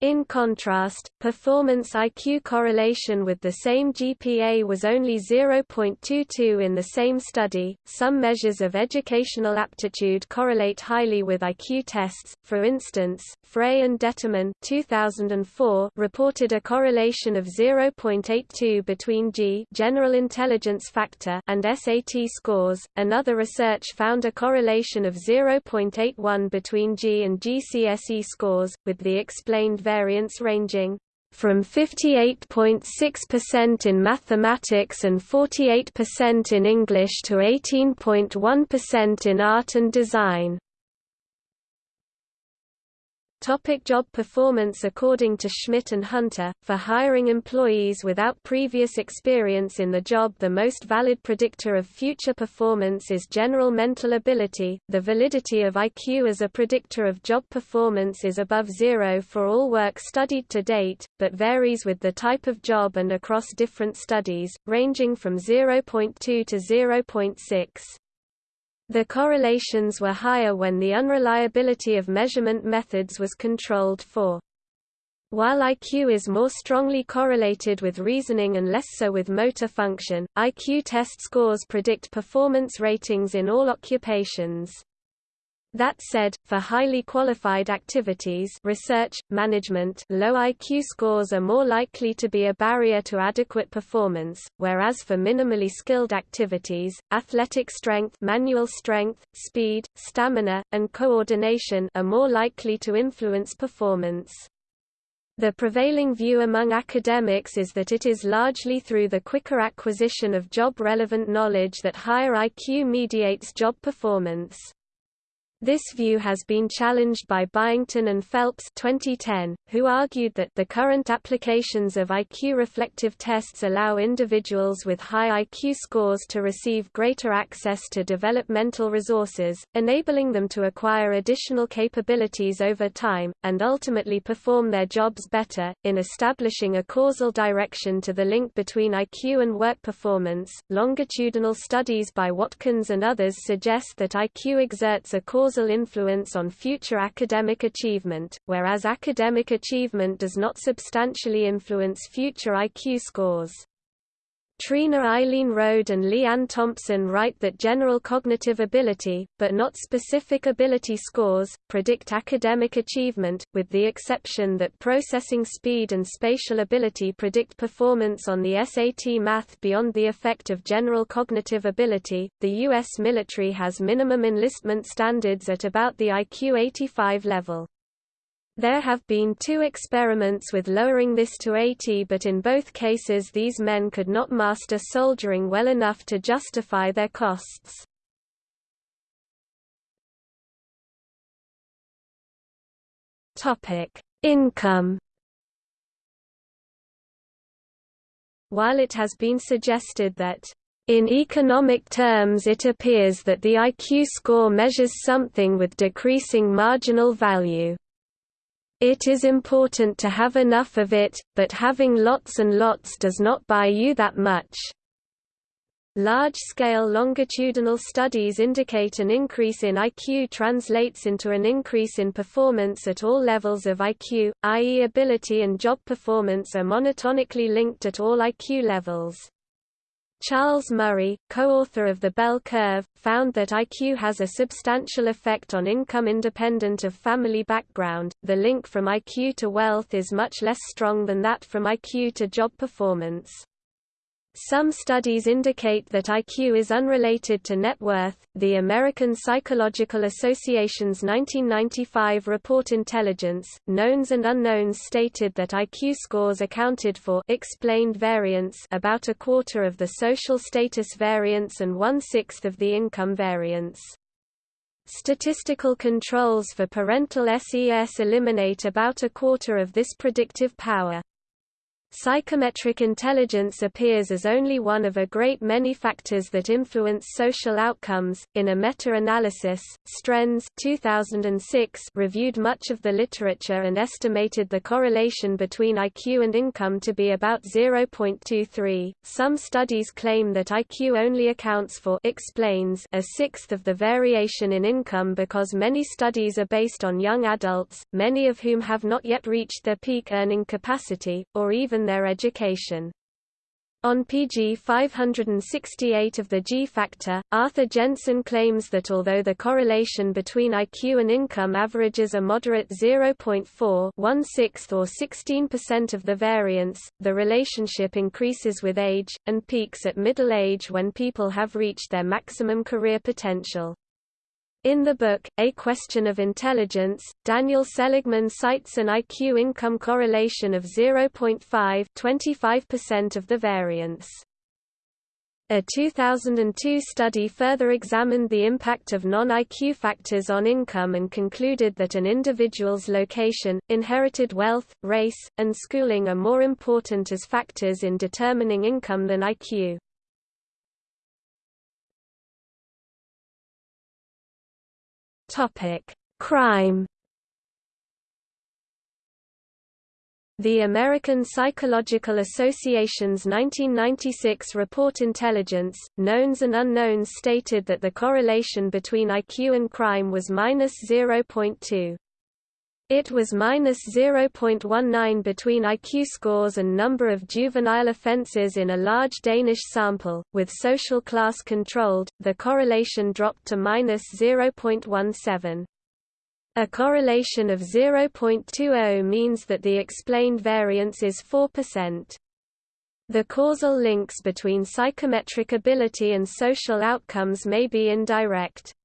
In contrast, performance IQ correlation with the same GPA was only 0.22 in the same study. Some measures of educational aptitude correlate highly with IQ tests. For instance, Frey and Detterman 2004 reported a correlation of 0.82 between G general intelligence factor and SAT scores. Another research found a correlation of 0.81 between G and GCSE scores, with the explained variance ranging from 58.6% in mathematics and 48% in English to 18.1% in art and design. Topic job performance According to Schmidt and Hunter, for hiring employees without previous experience in the job the most valid predictor of future performance is general mental ability. The validity of IQ as a predictor of job performance is above zero for all work studied to date, but varies with the type of job and across different studies, ranging from 0.2 to 0.6. The correlations were higher when the unreliability of measurement methods was controlled for. While IQ is more strongly correlated with reasoning and less so with motor function, IQ test scores predict performance ratings in all occupations. That said, for highly qualified activities research, management low IQ scores are more likely to be a barrier to adequate performance, whereas for minimally skilled activities, athletic strength manual strength, speed, stamina, and coordination are more likely to influence performance. The prevailing view among academics is that it is largely through the quicker acquisition of job-relevant knowledge that higher IQ mediates job performance. This view has been challenged by Byington and Felps 2010, who argued that the current applications of IQ reflective tests allow individuals with high IQ scores to receive greater access to developmental resources, enabling them to acquire additional capabilities over time, and ultimately perform their jobs better. In establishing a causal direction to the link between IQ and work performance, longitudinal studies by Watkins and others suggest that IQ exerts a causal causal influence on future academic achievement, whereas academic achievement does not substantially influence future IQ scores. Treena Eileen Rohde and Lee Anne Thompson write that general cognitive ability, but not specific ability scores, predict academic achievement, with the exception that processing speed and spatial ability predict performance on the SAT math beyond the effect of general cognitive ability. The U.S. military has minimum enlistment standards at about the IQ 85 level. There have been two experiments with lowering this to 80 but in both cases these men could not master soldiering well enough to justify their costs. Income While it has been suggested that in economic terms it appears that the IQ score measures something with decreasing marginal value. It is important to have enough of it, but having lots and lots does not buy you that much. Large-scale longitudinal studies indicate an increase in IQ translates into an increase in performance at all levels of IQ, i.e. ability and job performance are monotonically linked at all IQ levels. Charles Murray, co-author of The Bell Curve, found that IQ has a substantial effect on income independent of family background. The link from IQ to wealth is much less strong than that from IQ to job performance. Some studies indicate that IQ is unrelated to net worth. The American Psychological Association's 1995 report Intelligence, Knowns and Unknowns stated that IQ scores accounted for explained variance about a quarter of the social status variance and one-sixth of the income variance. Statistical controls for parental SES eliminate about a quarter of this predictive power. Psychometric intelligence appears as only one of a great many factors that influence social outcomes. In a meta-analysis, Strenze 2006 reviewed much of the literature and estimated the correlation between IQ and income to be about 0.23. Some studies claim that IQ only accounts for explains a sixth of the variation in income because many studies are based on young adults, many of whom have not yet reached their peak earning capacity, or even their education. On pg 568 of the G-factor, Arthur Jensen claims that although the correlation between IQ and income averages a moderate 0.4 one-sixth or 16% of the variance, the relationship increases with age, and peaks at middle age when people have reached their maximum career potential. In the book, A Question of Intelligence, Daniel Seligman cites an IQ-income correlation of 0.5 25% of the variance. A 2002 study further examined the impact of non-IQ factors on income and concluded that an individual's location, inherited wealth, race, and schooling are more important as factors in determining income than IQ. Crime. The American Psychological Association's 1996 report Intelligence, Knowns and Unknowns stated that the correlation between IQ and crime was minus 0.2. It was minus 0.19 between IQ scores and number of juvenile offences in a large Danish sample, with social class controlled, the correlation dropped to minus 0.17. A correlation of 0.20 means that the explained variance is 4%. The causal links between psychometric ability and social outcomes may be indirect.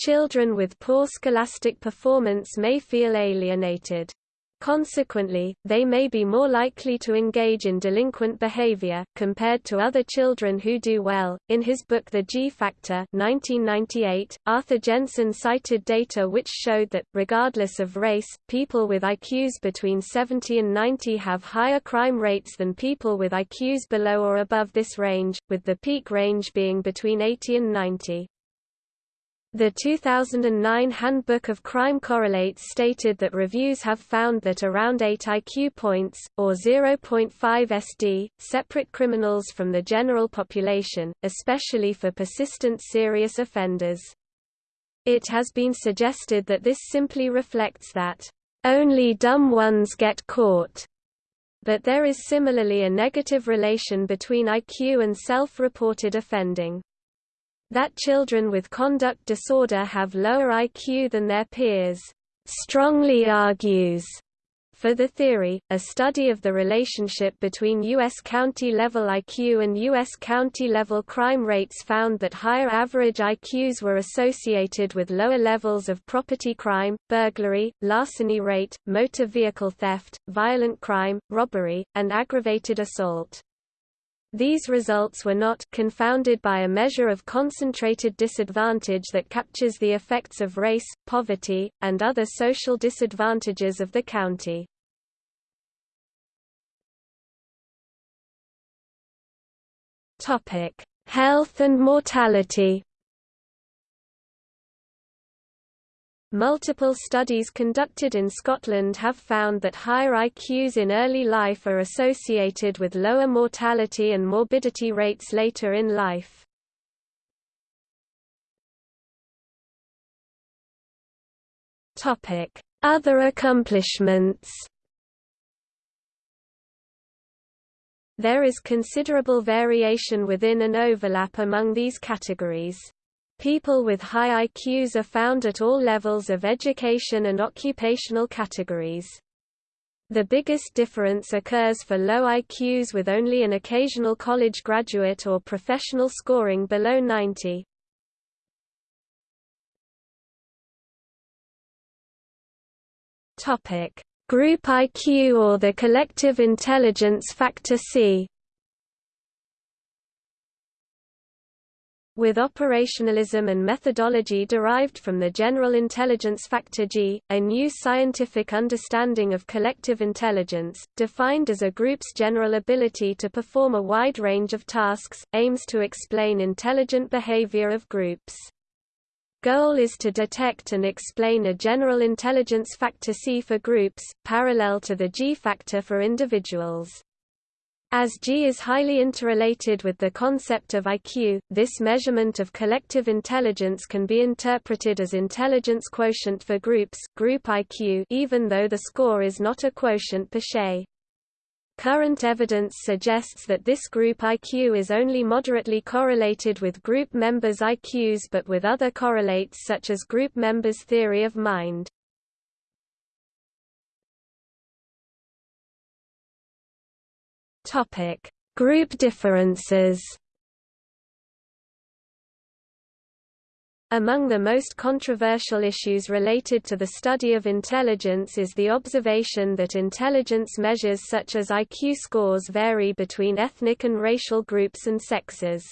Children with poor scholastic performance may feel alienated. Consequently, they may be more likely to engage in delinquent behavior, compared to other children who do well. In his book The G Factor 1998, Arthur Jensen cited data which showed that, regardless of race, people with IQs between 70 and 90 have higher crime rates than people with IQs below or above this range, with the peak range being between 80 and 90. The 2009 Handbook of Crime Correlates stated that reviews have found that around 8 IQ points, or 0.5 SD, separate criminals from the general population, especially for persistent serious offenders. It has been suggested that this simply reflects that, "...only dumb ones get caught." But there is similarly a negative relation between IQ and self-reported offending. That children with conduct disorder have lower IQ than their peers strongly argues for the theory, a study of the relationship between U.S. county-level IQ and U.S. county-level crime rates found that higher average IQs were associated with lower levels of property crime, burglary, larceny rate, motor vehicle theft, violent crime, robbery, and aggravated assault. These results were not confounded by a measure of concentrated disadvantage that captures the effects of race, poverty, and other social disadvantages of the county. Topic: Health and mortality Multiple studies conducted in Scotland have found that higher IQs in early life are associated with lower mortality and morbidity rates later in life. Other accomplishments There is considerable variation within and overlap among these categories. People with high IQs are found at all levels of education and occupational categories. The biggest difference occurs for low IQs with only an occasional college graduate or professional scoring below 90. Topic: Group IQ or the collective intelligence factor C. with operationalism and methodology derived from the general intelligence factor G, a new scientific understanding of collective intelligence, defined as a group's general ability to perform a wide range of tasks, aims to explain intelligent behavior of groups. Goal is to detect and explain a general intelligence factor C for groups, parallel to the G factor for individuals. As G is highly interrelated with the concept of IQ, this measurement of collective intelligence can be interpreted as intelligence quotient for groups group IQ even though the score is not a quotient per se. Current evidence suggests that this group IQ is only moderately correlated with group members' IQs but with other correlates such as group members' theory of mind. Topic: Group differences. Among the most controversial issues related to the study of intelligence is the observation that intelligence measures such as IQ scores vary between ethnic and racial groups and sexes.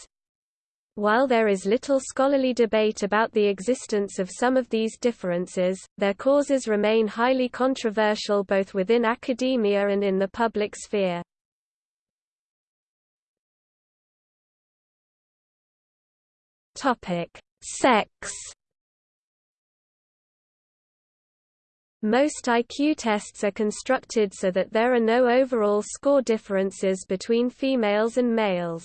While there is little scholarly debate about the existence of some of these differences, their causes remain highly controversial both within academia and in the public sphere. Topic: Sex. Most IQ tests are constructed so that there are no overall score differences between females and males.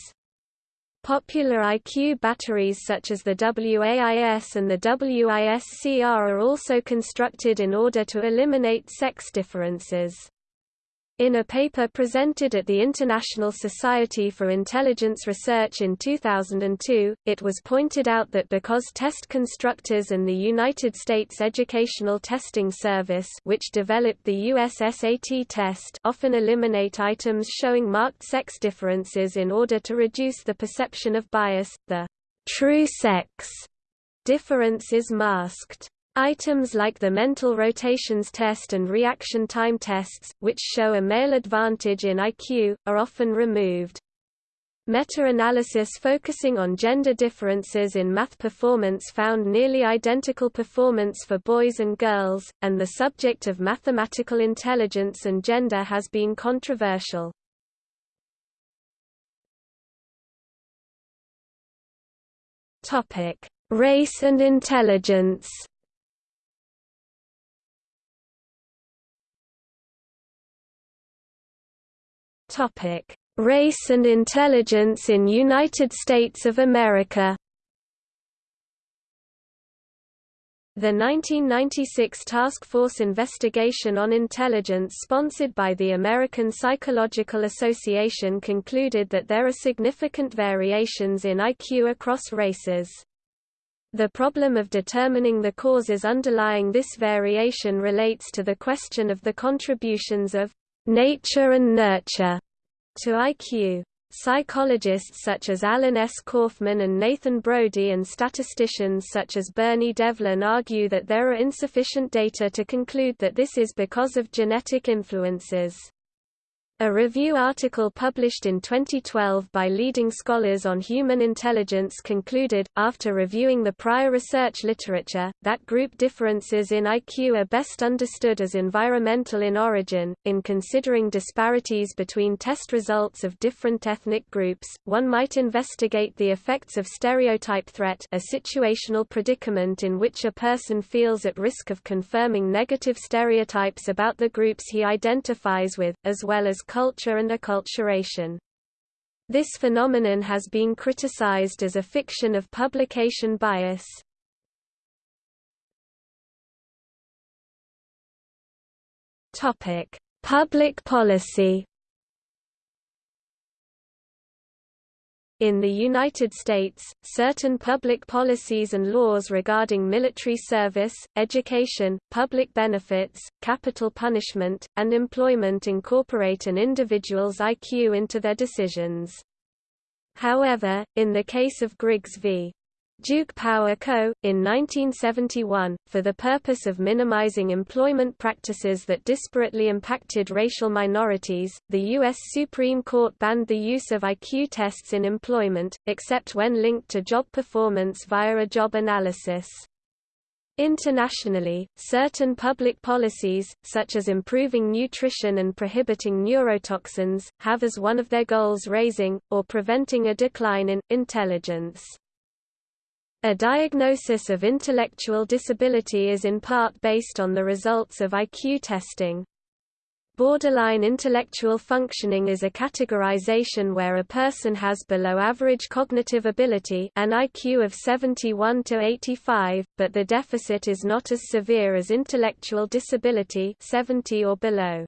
Popular IQ batteries such as the WAIS and the WISC-R are also constructed in order to eliminate sex differences. In a paper presented at the International Society for Intelligence Research in 2002, it was pointed out that because test constructors and the United States Educational Testing Service which developed the US SAT test often eliminate items showing marked sex differences in order to reduce the perception of bias, the true sex difference is masked. Items like the mental rotations test and reaction time tests, which show a male advantage in IQ, are often removed. Meta-analysis focusing on gender differences in math performance found nearly identical performance for boys and girls, and the subject of mathematical intelligence and gender has been controversial. Race and intelligence Topic: Race and intelligence in United States of America. The 1996 Task Force investigation on intelligence sponsored by the American Psychological Association concluded that there are significant variations in IQ across races. The problem of determining the causes underlying this variation relates to the question of the contributions of nature and nurture to IQ. Psychologists such as Alan S. Kaufman and Nathan Brody and statisticians such as Bernie Devlin argue that there are insufficient data to conclude that this is because of genetic influences. A review article published in 2012 by leading scholars on human intelligence concluded, after reviewing the prior research literature, that group differences in IQ are best understood as environmental in origin. In considering disparities between test results of different ethnic groups, one might investigate the effects of stereotype threat, a situational predicament in which a person feels at risk of confirming negative stereotypes about the groups he identifies with, as well as culture and acculturation. This phenomenon has been criticized as a fiction of publication bias. Public policy In the United States, certain public policies and laws regarding military service, education, public benefits, capital punishment, and employment incorporate an individual's IQ into their decisions. However, in the case of Griggs v. Duke Power Co., in 1971, for the purpose of minimizing employment practices that disparately impacted racial minorities, the U.S. Supreme Court banned the use of IQ tests in employment, except when linked to job performance via a job analysis. Internationally, certain public policies, such as improving nutrition and prohibiting neurotoxins, have as one of their goals raising, or preventing a decline in, intelligence. A diagnosis of intellectual disability is in part based on the results of IQ testing. Borderline intellectual functioning is a categorization where a person has below average cognitive ability an IQ of 71 to 85, but the deficit is not as severe as intellectual disability 70 or below.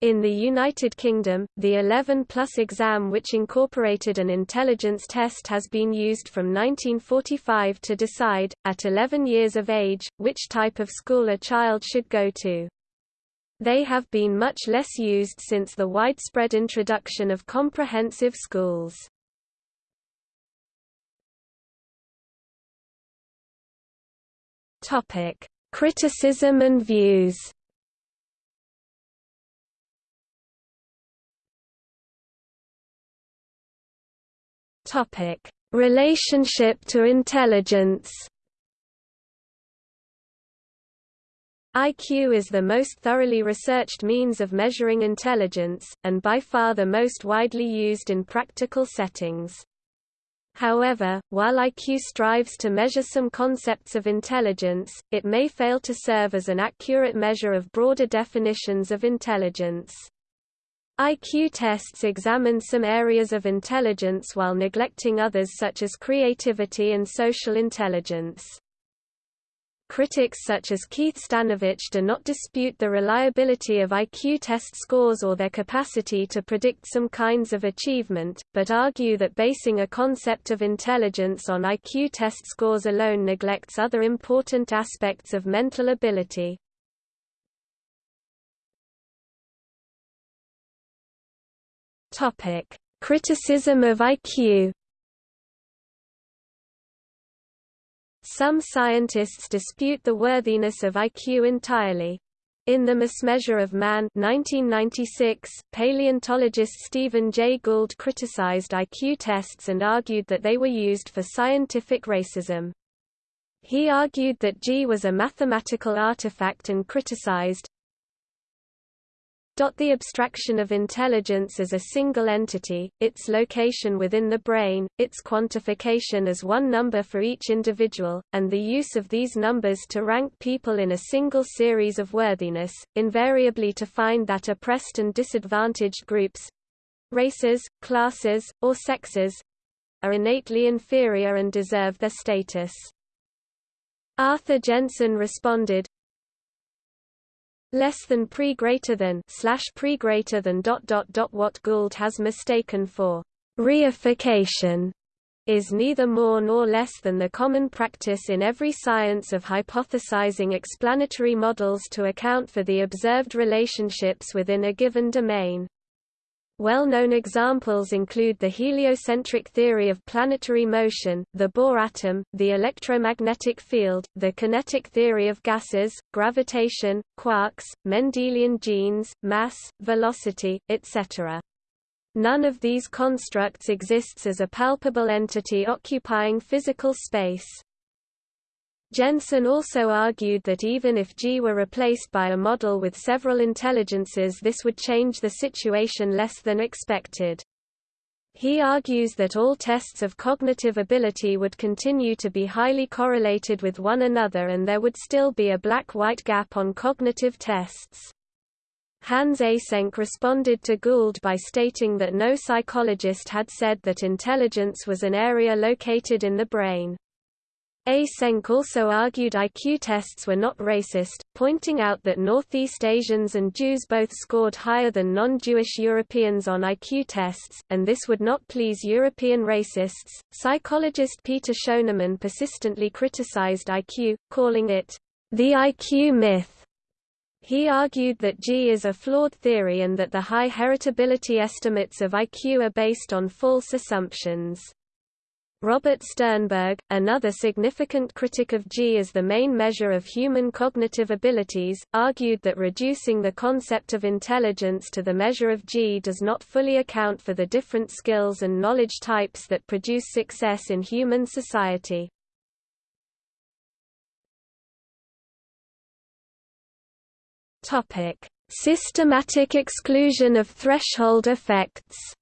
In the United Kingdom, the 11-plus exam which incorporated an intelligence test has been used from 1945 to decide, at 11 years of age, which type of school a child should go to. They have been much less used since the widespread introduction of comprehensive schools. Criticism and views Topic: Relationship to intelligence. IQ is the most thoroughly researched means of measuring intelligence, and by far the most widely used in practical settings. However, while IQ strives to measure some concepts of intelligence, it may fail to serve as an accurate measure of broader definitions of intelligence. IQ tests examine some areas of intelligence while neglecting others such as creativity and social intelligence. Critics such as Keith Stanovich do not dispute the reliability of IQ test scores or their capacity to predict some kinds of achievement, but argue that basing a concept of intelligence on IQ test scores alone neglects other important aspects of mental ability. Topic: Criticism of IQ. Some scientists dispute the worthiness of IQ entirely. In The Mismeasure of Man 1996, paleontologist Stephen Jay Gould criticized IQ tests and argued that they were used for scientific racism. He argued that G was a mathematical artifact and criticized, the abstraction of intelligence as a single entity, its location within the brain, its quantification as one number for each individual, and the use of these numbers to rank people in a single series of worthiness, invariably to find that oppressed and disadvantaged groups—races, classes, or sexes—are innately inferior and deserve their status. Arthur Jensen responded, less than pre greater than slash pre greater than dot dot dot what Gould has mistaken for reification is neither more nor less than the common practice in every science of hypothesizing explanatory models to account for the observed relationships within a given domain. Well-known examples include the heliocentric theory of planetary motion, the Bohr atom, the electromagnetic field, the kinetic theory of gases, gravitation, quarks, Mendelian genes, mass, velocity, etc. None of these constructs exists as a palpable entity occupying physical space. Jensen also argued that even if G were replaced by a model with several intelligences this would change the situation less than expected. He argues that all tests of cognitive ability would continue to be highly correlated with one another and there would still be a black-white gap on cognitive tests. Hans Eysenck responded to Gould by stating that no psychologist had said that intelligence was an area located in the brain. Eysenck also argued IQ tests were not racist, pointing out that Northeast Asians and Jews both scored higher than non-Jewish Europeans on IQ tests, and this would not please European racists. Psychologist Peter Schoenemann persistently criticized IQ, calling it the IQ myth. He argued that G is a flawed theory and that the high heritability estimates of IQ are based on false assumptions. Robert Sternberg, another significant critic of G as the main measure of human cognitive abilities, argued that reducing the concept of intelligence to the measure of G does not fully account for the different skills and knowledge types that produce success in human society. Systematic exclusion of threshold effects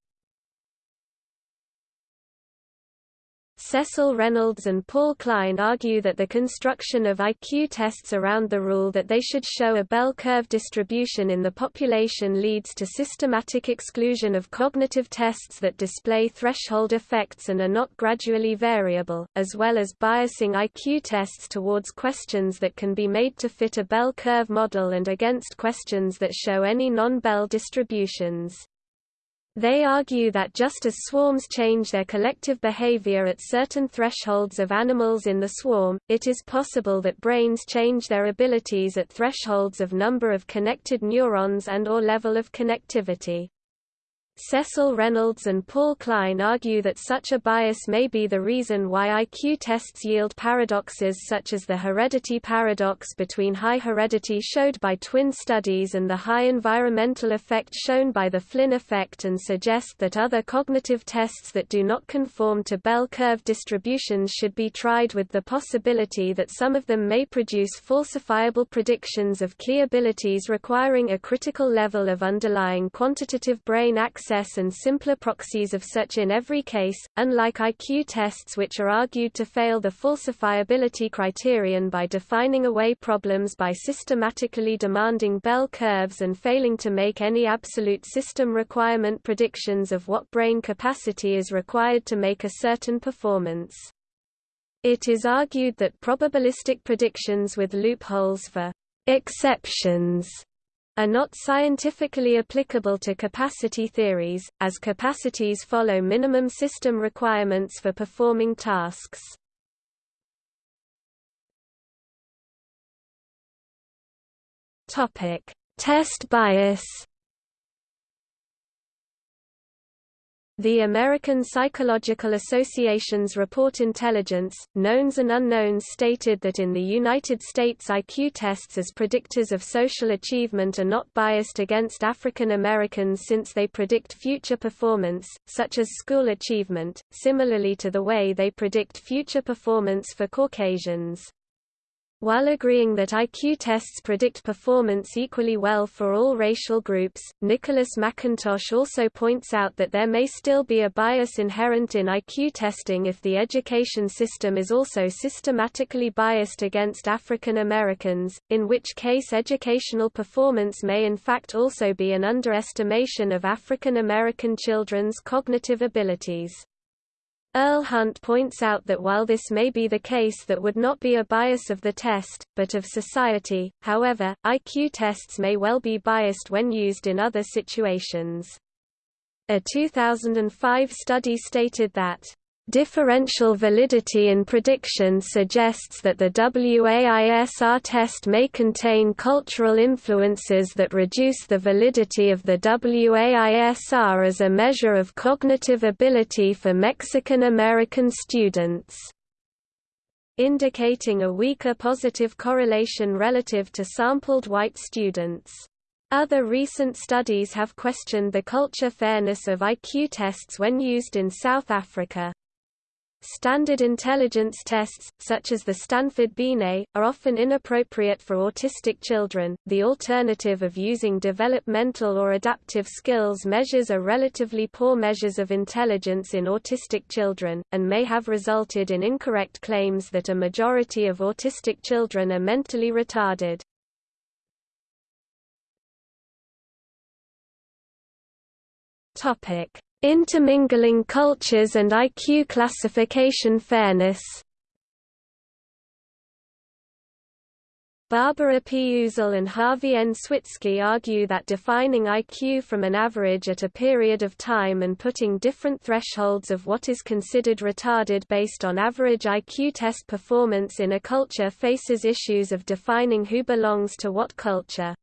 Cecil Reynolds and Paul Kline argue that the construction of IQ tests around the rule that they should show a bell curve distribution in the population leads to systematic exclusion of cognitive tests that display threshold effects and are not gradually variable, as well as biasing IQ tests towards questions that can be made to fit a bell curve model and against questions that show any non-bell distributions. They argue that just as swarms change their collective behavior at certain thresholds of animals in the swarm, it is possible that brains change their abilities at thresholds of number of connected neurons and or level of connectivity. Cecil Reynolds and Paul Kline argue that such a bias may be the reason why IQ tests yield paradoxes such as the heredity paradox between high heredity showed by twin studies and the high environmental effect shown by the Flynn effect and suggest that other cognitive tests that do not conform to bell curve distributions should be tried with the possibility that some of them may produce falsifiable predictions of key abilities requiring a critical level of underlying quantitative brain access access and simpler proxies of such in every case, unlike IQ tests which are argued to fail the falsifiability criterion by defining away problems by systematically demanding bell curves and failing to make any absolute system requirement predictions of what brain capacity is required to make a certain performance. It is argued that probabilistic predictions with loopholes for exceptions are not scientifically applicable to capacity theories, as capacities follow minimum system requirements for performing tasks. Test bias The American Psychological Association's report Intelligence, Knowns and Unknowns stated that in the United States IQ tests as predictors of social achievement are not biased against African Americans since they predict future performance, such as school achievement, similarly to the way they predict future performance for Caucasians. While agreeing that IQ tests predict performance equally well for all racial groups, Nicholas Mackintosh also points out that there may still be a bias inherent in IQ testing if the education system is also systematically biased against African Americans, in which case educational performance may in fact also be an underestimation of African American children's cognitive abilities. Earl Hunt points out that while this may be the case that would not be a bias of the test, but of society, however, IQ tests may well be biased when used in other situations. A 2005 study stated that Differential validity in prediction suggests that the WAIS-R test may contain cultural influences that reduce the validity of the WAIS-R as a measure of cognitive ability for Mexican American students, indicating a weaker positive correlation relative to sampled white students. Other recent studies have questioned the culture fairness of IQ tests when used in South Africa. Standard intelligence tests, such as the Stanford Binet, are often inappropriate for autistic children. The alternative of using developmental or adaptive skills measures are relatively poor measures of intelligence in autistic children, and may have resulted in incorrect claims that a majority of autistic children are mentally retarded. Topic: Intermingling cultures and IQ classification fairness Barbara P. Uzzell and Harvey N. Switzky argue that defining IQ from an average at a period of time and putting different thresholds of what is considered retarded based on average IQ test performance in a culture faces issues of defining who belongs to what culture.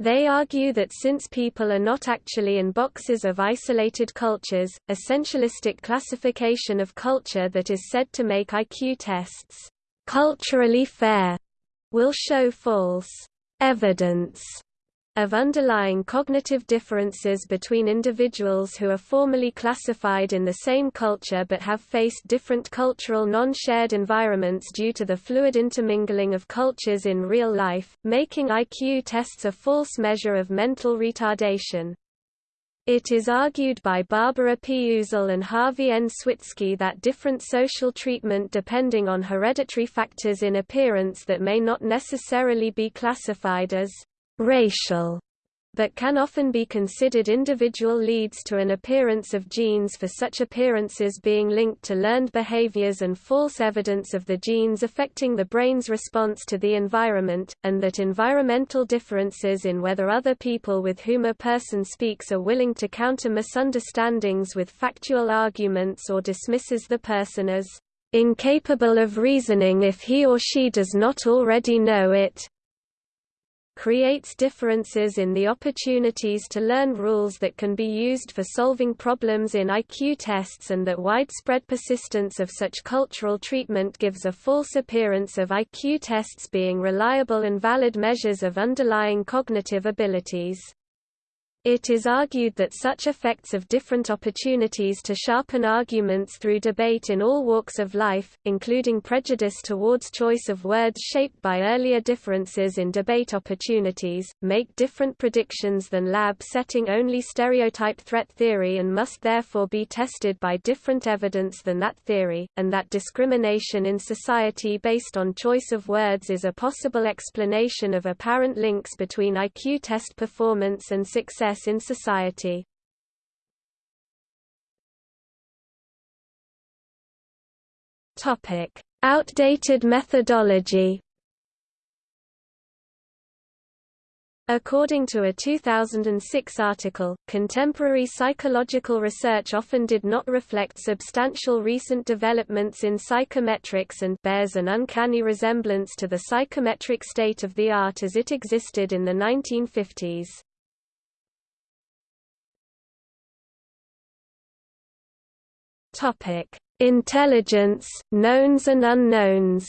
They argue that since people are not actually in boxes of isolated cultures, essentialistic classification of culture that is said to make IQ tests culturally fair will show false evidence of underlying cognitive differences between individuals who are formally classified in the same culture but have faced different cultural non-shared environments due to the fluid intermingling of cultures in real life, making IQ tests a false measure of mental retardation. It is argued by Barbara P. Uzzell and Harvey N. Switzky that different social treatment depending on hereditary factors in appearance that may not necessarily be classified as racial but can often be considered individual leads to an appearance of genes for such appearances being linked to learned behaviors and false evidence of the genes affecting the brain's response to the environment, and that environmental differences in whether other people with whom a person speaks are willing to counter misunderstandings with factual arguments or dismisses the person as incapable of reasoning if he or she does not already know it creates differences in the opportunities to learn rules that can be used for solving problems in IQ tests and that widespread persistence of such cultural treatment gives a false appearance of IQ tests being reliable and valid measures of underlying cognitive abilities. It is argued that such effects of different opportunities to sharpen arguments through debate in all walks of life, including prejudice towards choice of words shaped by earlier differences in debate opportunities, make different predictions than lab-setting only stereotype threat theory and must therefore be tested by different evidence than that theory, and that discrimination in society based on choice of words is a possible explanation of apparent links between IQ test performance and success in society. Topic: Outdated methodology. According to a 2006 article, contemporary psychological research often did not reflect substantial recent developments in psychometrics and bears an uncanny resemblance to the psychometric state of the art as it existed in the 1950s. Topic: Intelligence, knowns and unknowns.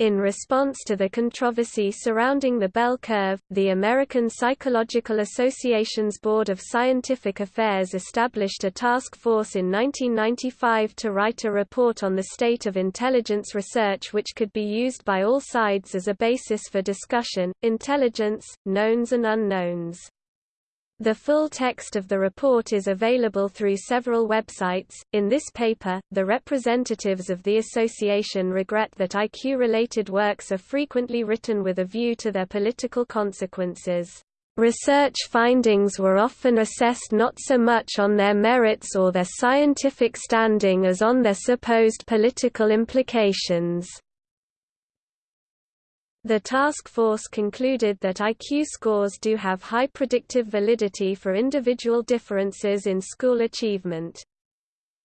In response to the controversy surrounding the bell curve, the American Psychological Association's Board of Scientific Affairs established a task force in 1995 to write a report on the state of intelligence research which could be used by all sides as a basis for discussion, intelligence, knowns and unknowns. The full text of the report is available through several websites. In this paper, the representatives of the association regret that IQ related works are frequently written with a view to their political consequences. Research findings were often assessed not so much on their merits or their scientific standing as on their supposed political implications. The task force concluded that IQ scores do have high predictive validity for individual differences in school achievement.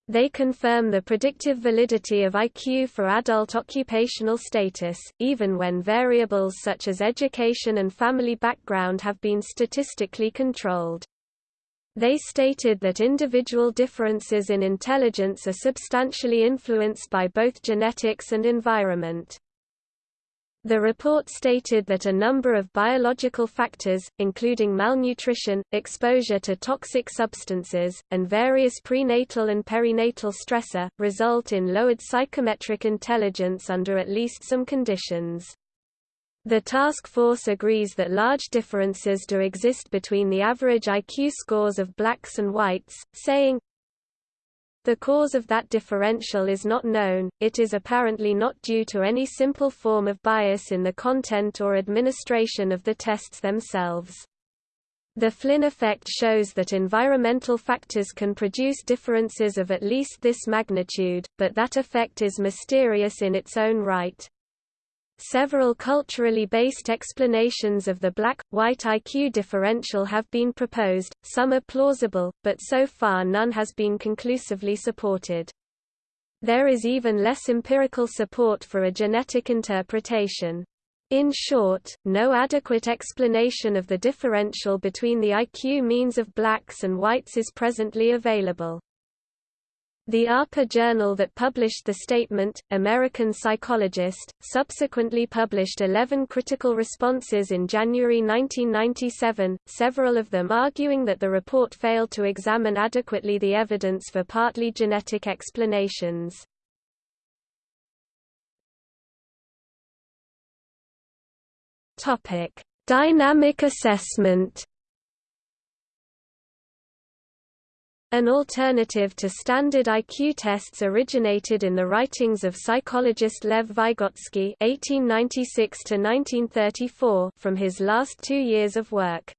They confirm the predictive validity of IQ for adult occupational status, even when variables such as education and family background have been statistically controlled. They stated that individual differences in intelligence are substantially influenced by both genetics and environment. The report stated that a number of biological factors, including malnutrition, exposure to toxic substances, and various prenatal and perinatal stressor, result in lowered psychometric intelligence under at least some conditions. The task force agrees that large differences do exist between the average IQ scores of blacks and whites, saying, the cause of that differential is not known, it is apparently not due to any simple form of bias in the content or administration of the tests themselves. The Flynn effect shows that environmental factors can produce differences of at least this magnitude, but that effect is mysterious in its own right. Several culturally based explanations of the black-white IQ differential have been proposed, some are plausible, but so far none has been conclusively supported. There is even less empirical support for a genetic interpretation. In short, no adequate explanation of the differential between the IQ means of blacks and whites is presently available. The APA journal that published the statement, American Psychologist, subsequently published 11 critical responses in January 1997, several of them arguing that the report failed to examine adequately the evidence for partly genetic explanations. Dynamic assessment. An alternative to standard IQ tests originated in the writings of psychologist Lev Vygotsky (1896–1934) from his last two years of work.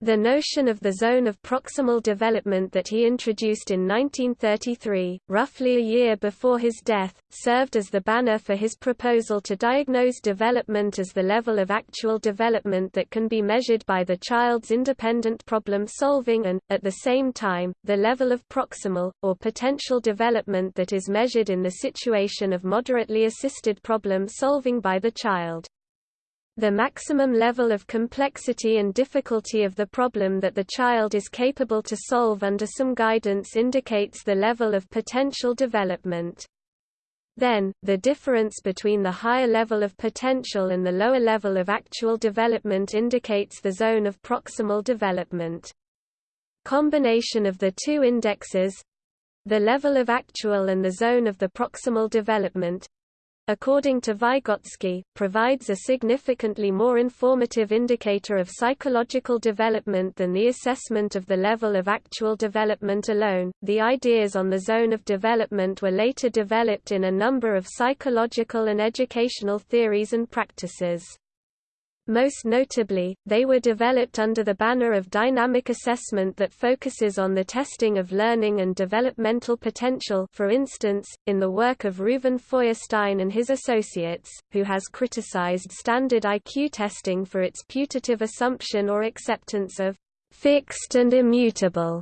The notion of the zone of proximal development that he introduced in 1933, roughly a year before his death, served as the banner for his proposal to diagnose development as the level of actual development that can be measured by the child's independent problem solving and, at the same time, the level of proximal, or potential development that is measured in the situation of moderately assisted problem solving by the child. The maximum level of complexity and difficulty of the problem that the child is capable to solve under some guidance indicates the level of potential development. Then, the difference between the higher level of potential and the lower level of actual development indicates the zone of proximal development. Combination of the two indexes—the level of actual and the zone of the proximal development, according to Vygotsky, provides a significantly more informative indicator of psychological development than the assessment of the level of actual development alone. The ideas on the zone of development were later developed in a number of psychological and educational theories and practices. Most notably, they were developed under the banner of dynamic assessment that focuses on the testing of learning and developmental potential for instance, in the work of Reuven Feuerstein and his associates, who has criticized standard IQ testing for its putative assumption or acceptance of fixed and immutable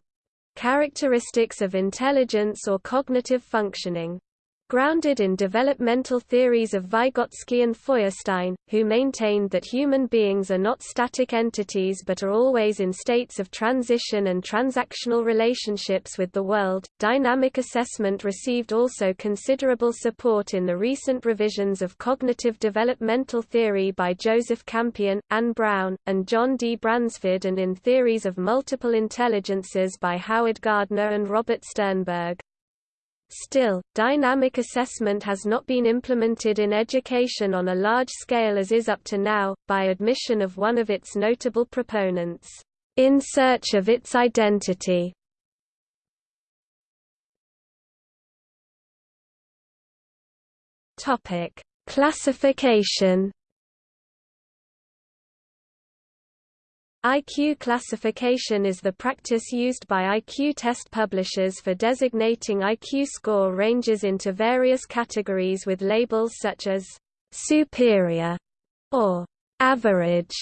characteristics of intelligence or cognitive functioning. Grounded in developmental theories of Vygotsky and Feuerstein, who maintained that human beings are not static entities but are always in states of transition and transactional relationships with the world, dynamic assessment received also considerable support in the recent revisions of cognitive developmental theory by Joseph Campione, Anne Brown, and John D. Bransford and in theories of multiple intelligences by Howard Gardner and Robert Sternberg. Still, dynamic assessment has not been implemented in education on a large scale as is up to now, by admission of one of its notable proponents, "...in search of its identity." Classification IQ classification is the practice used by IQ test publishers for designating IQ score ranges into various categories with labels such as superior or average.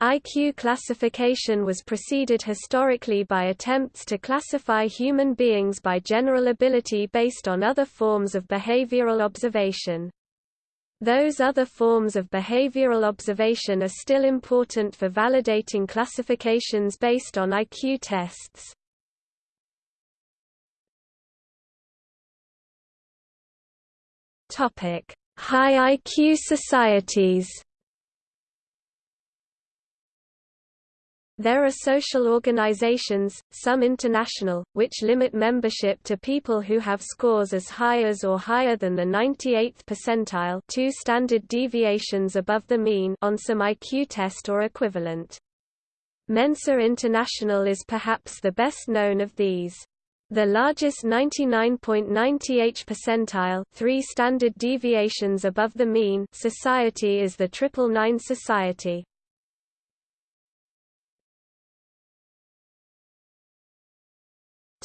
IQ classification was preceded historically by attempts to classify human beings by general ability based on other forms of behavioral observation. Those other forms of behavioral observation are still important for validating classifications based on IQ tests. High IQ societies There are social organizations, some international, which limit membership to people who have scores as high as or higher than the 98th percentile two standard deviations above the mean on some IQ test or equivalent. Mensa International is perhaps the best known of these. The largest 99.98 percentile three standard deviations above the mean society is the Triple Nine Society.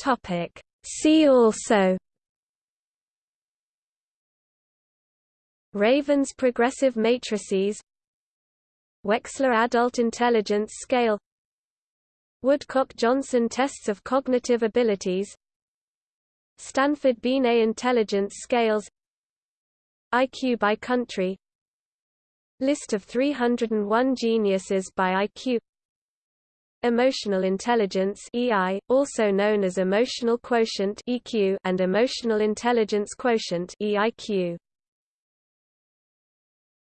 Topic. See also Raven's progressive matrices Wechsler Adult Intelligence Scale Woodcock-Johnson tests of cognitive abilities Stanford Binet intelligence scales IQ by country List of 301 geniuses by IQ Emotional intelligence EI, also known as emotional quotient EQ and emotional intelligence quotient EIQ.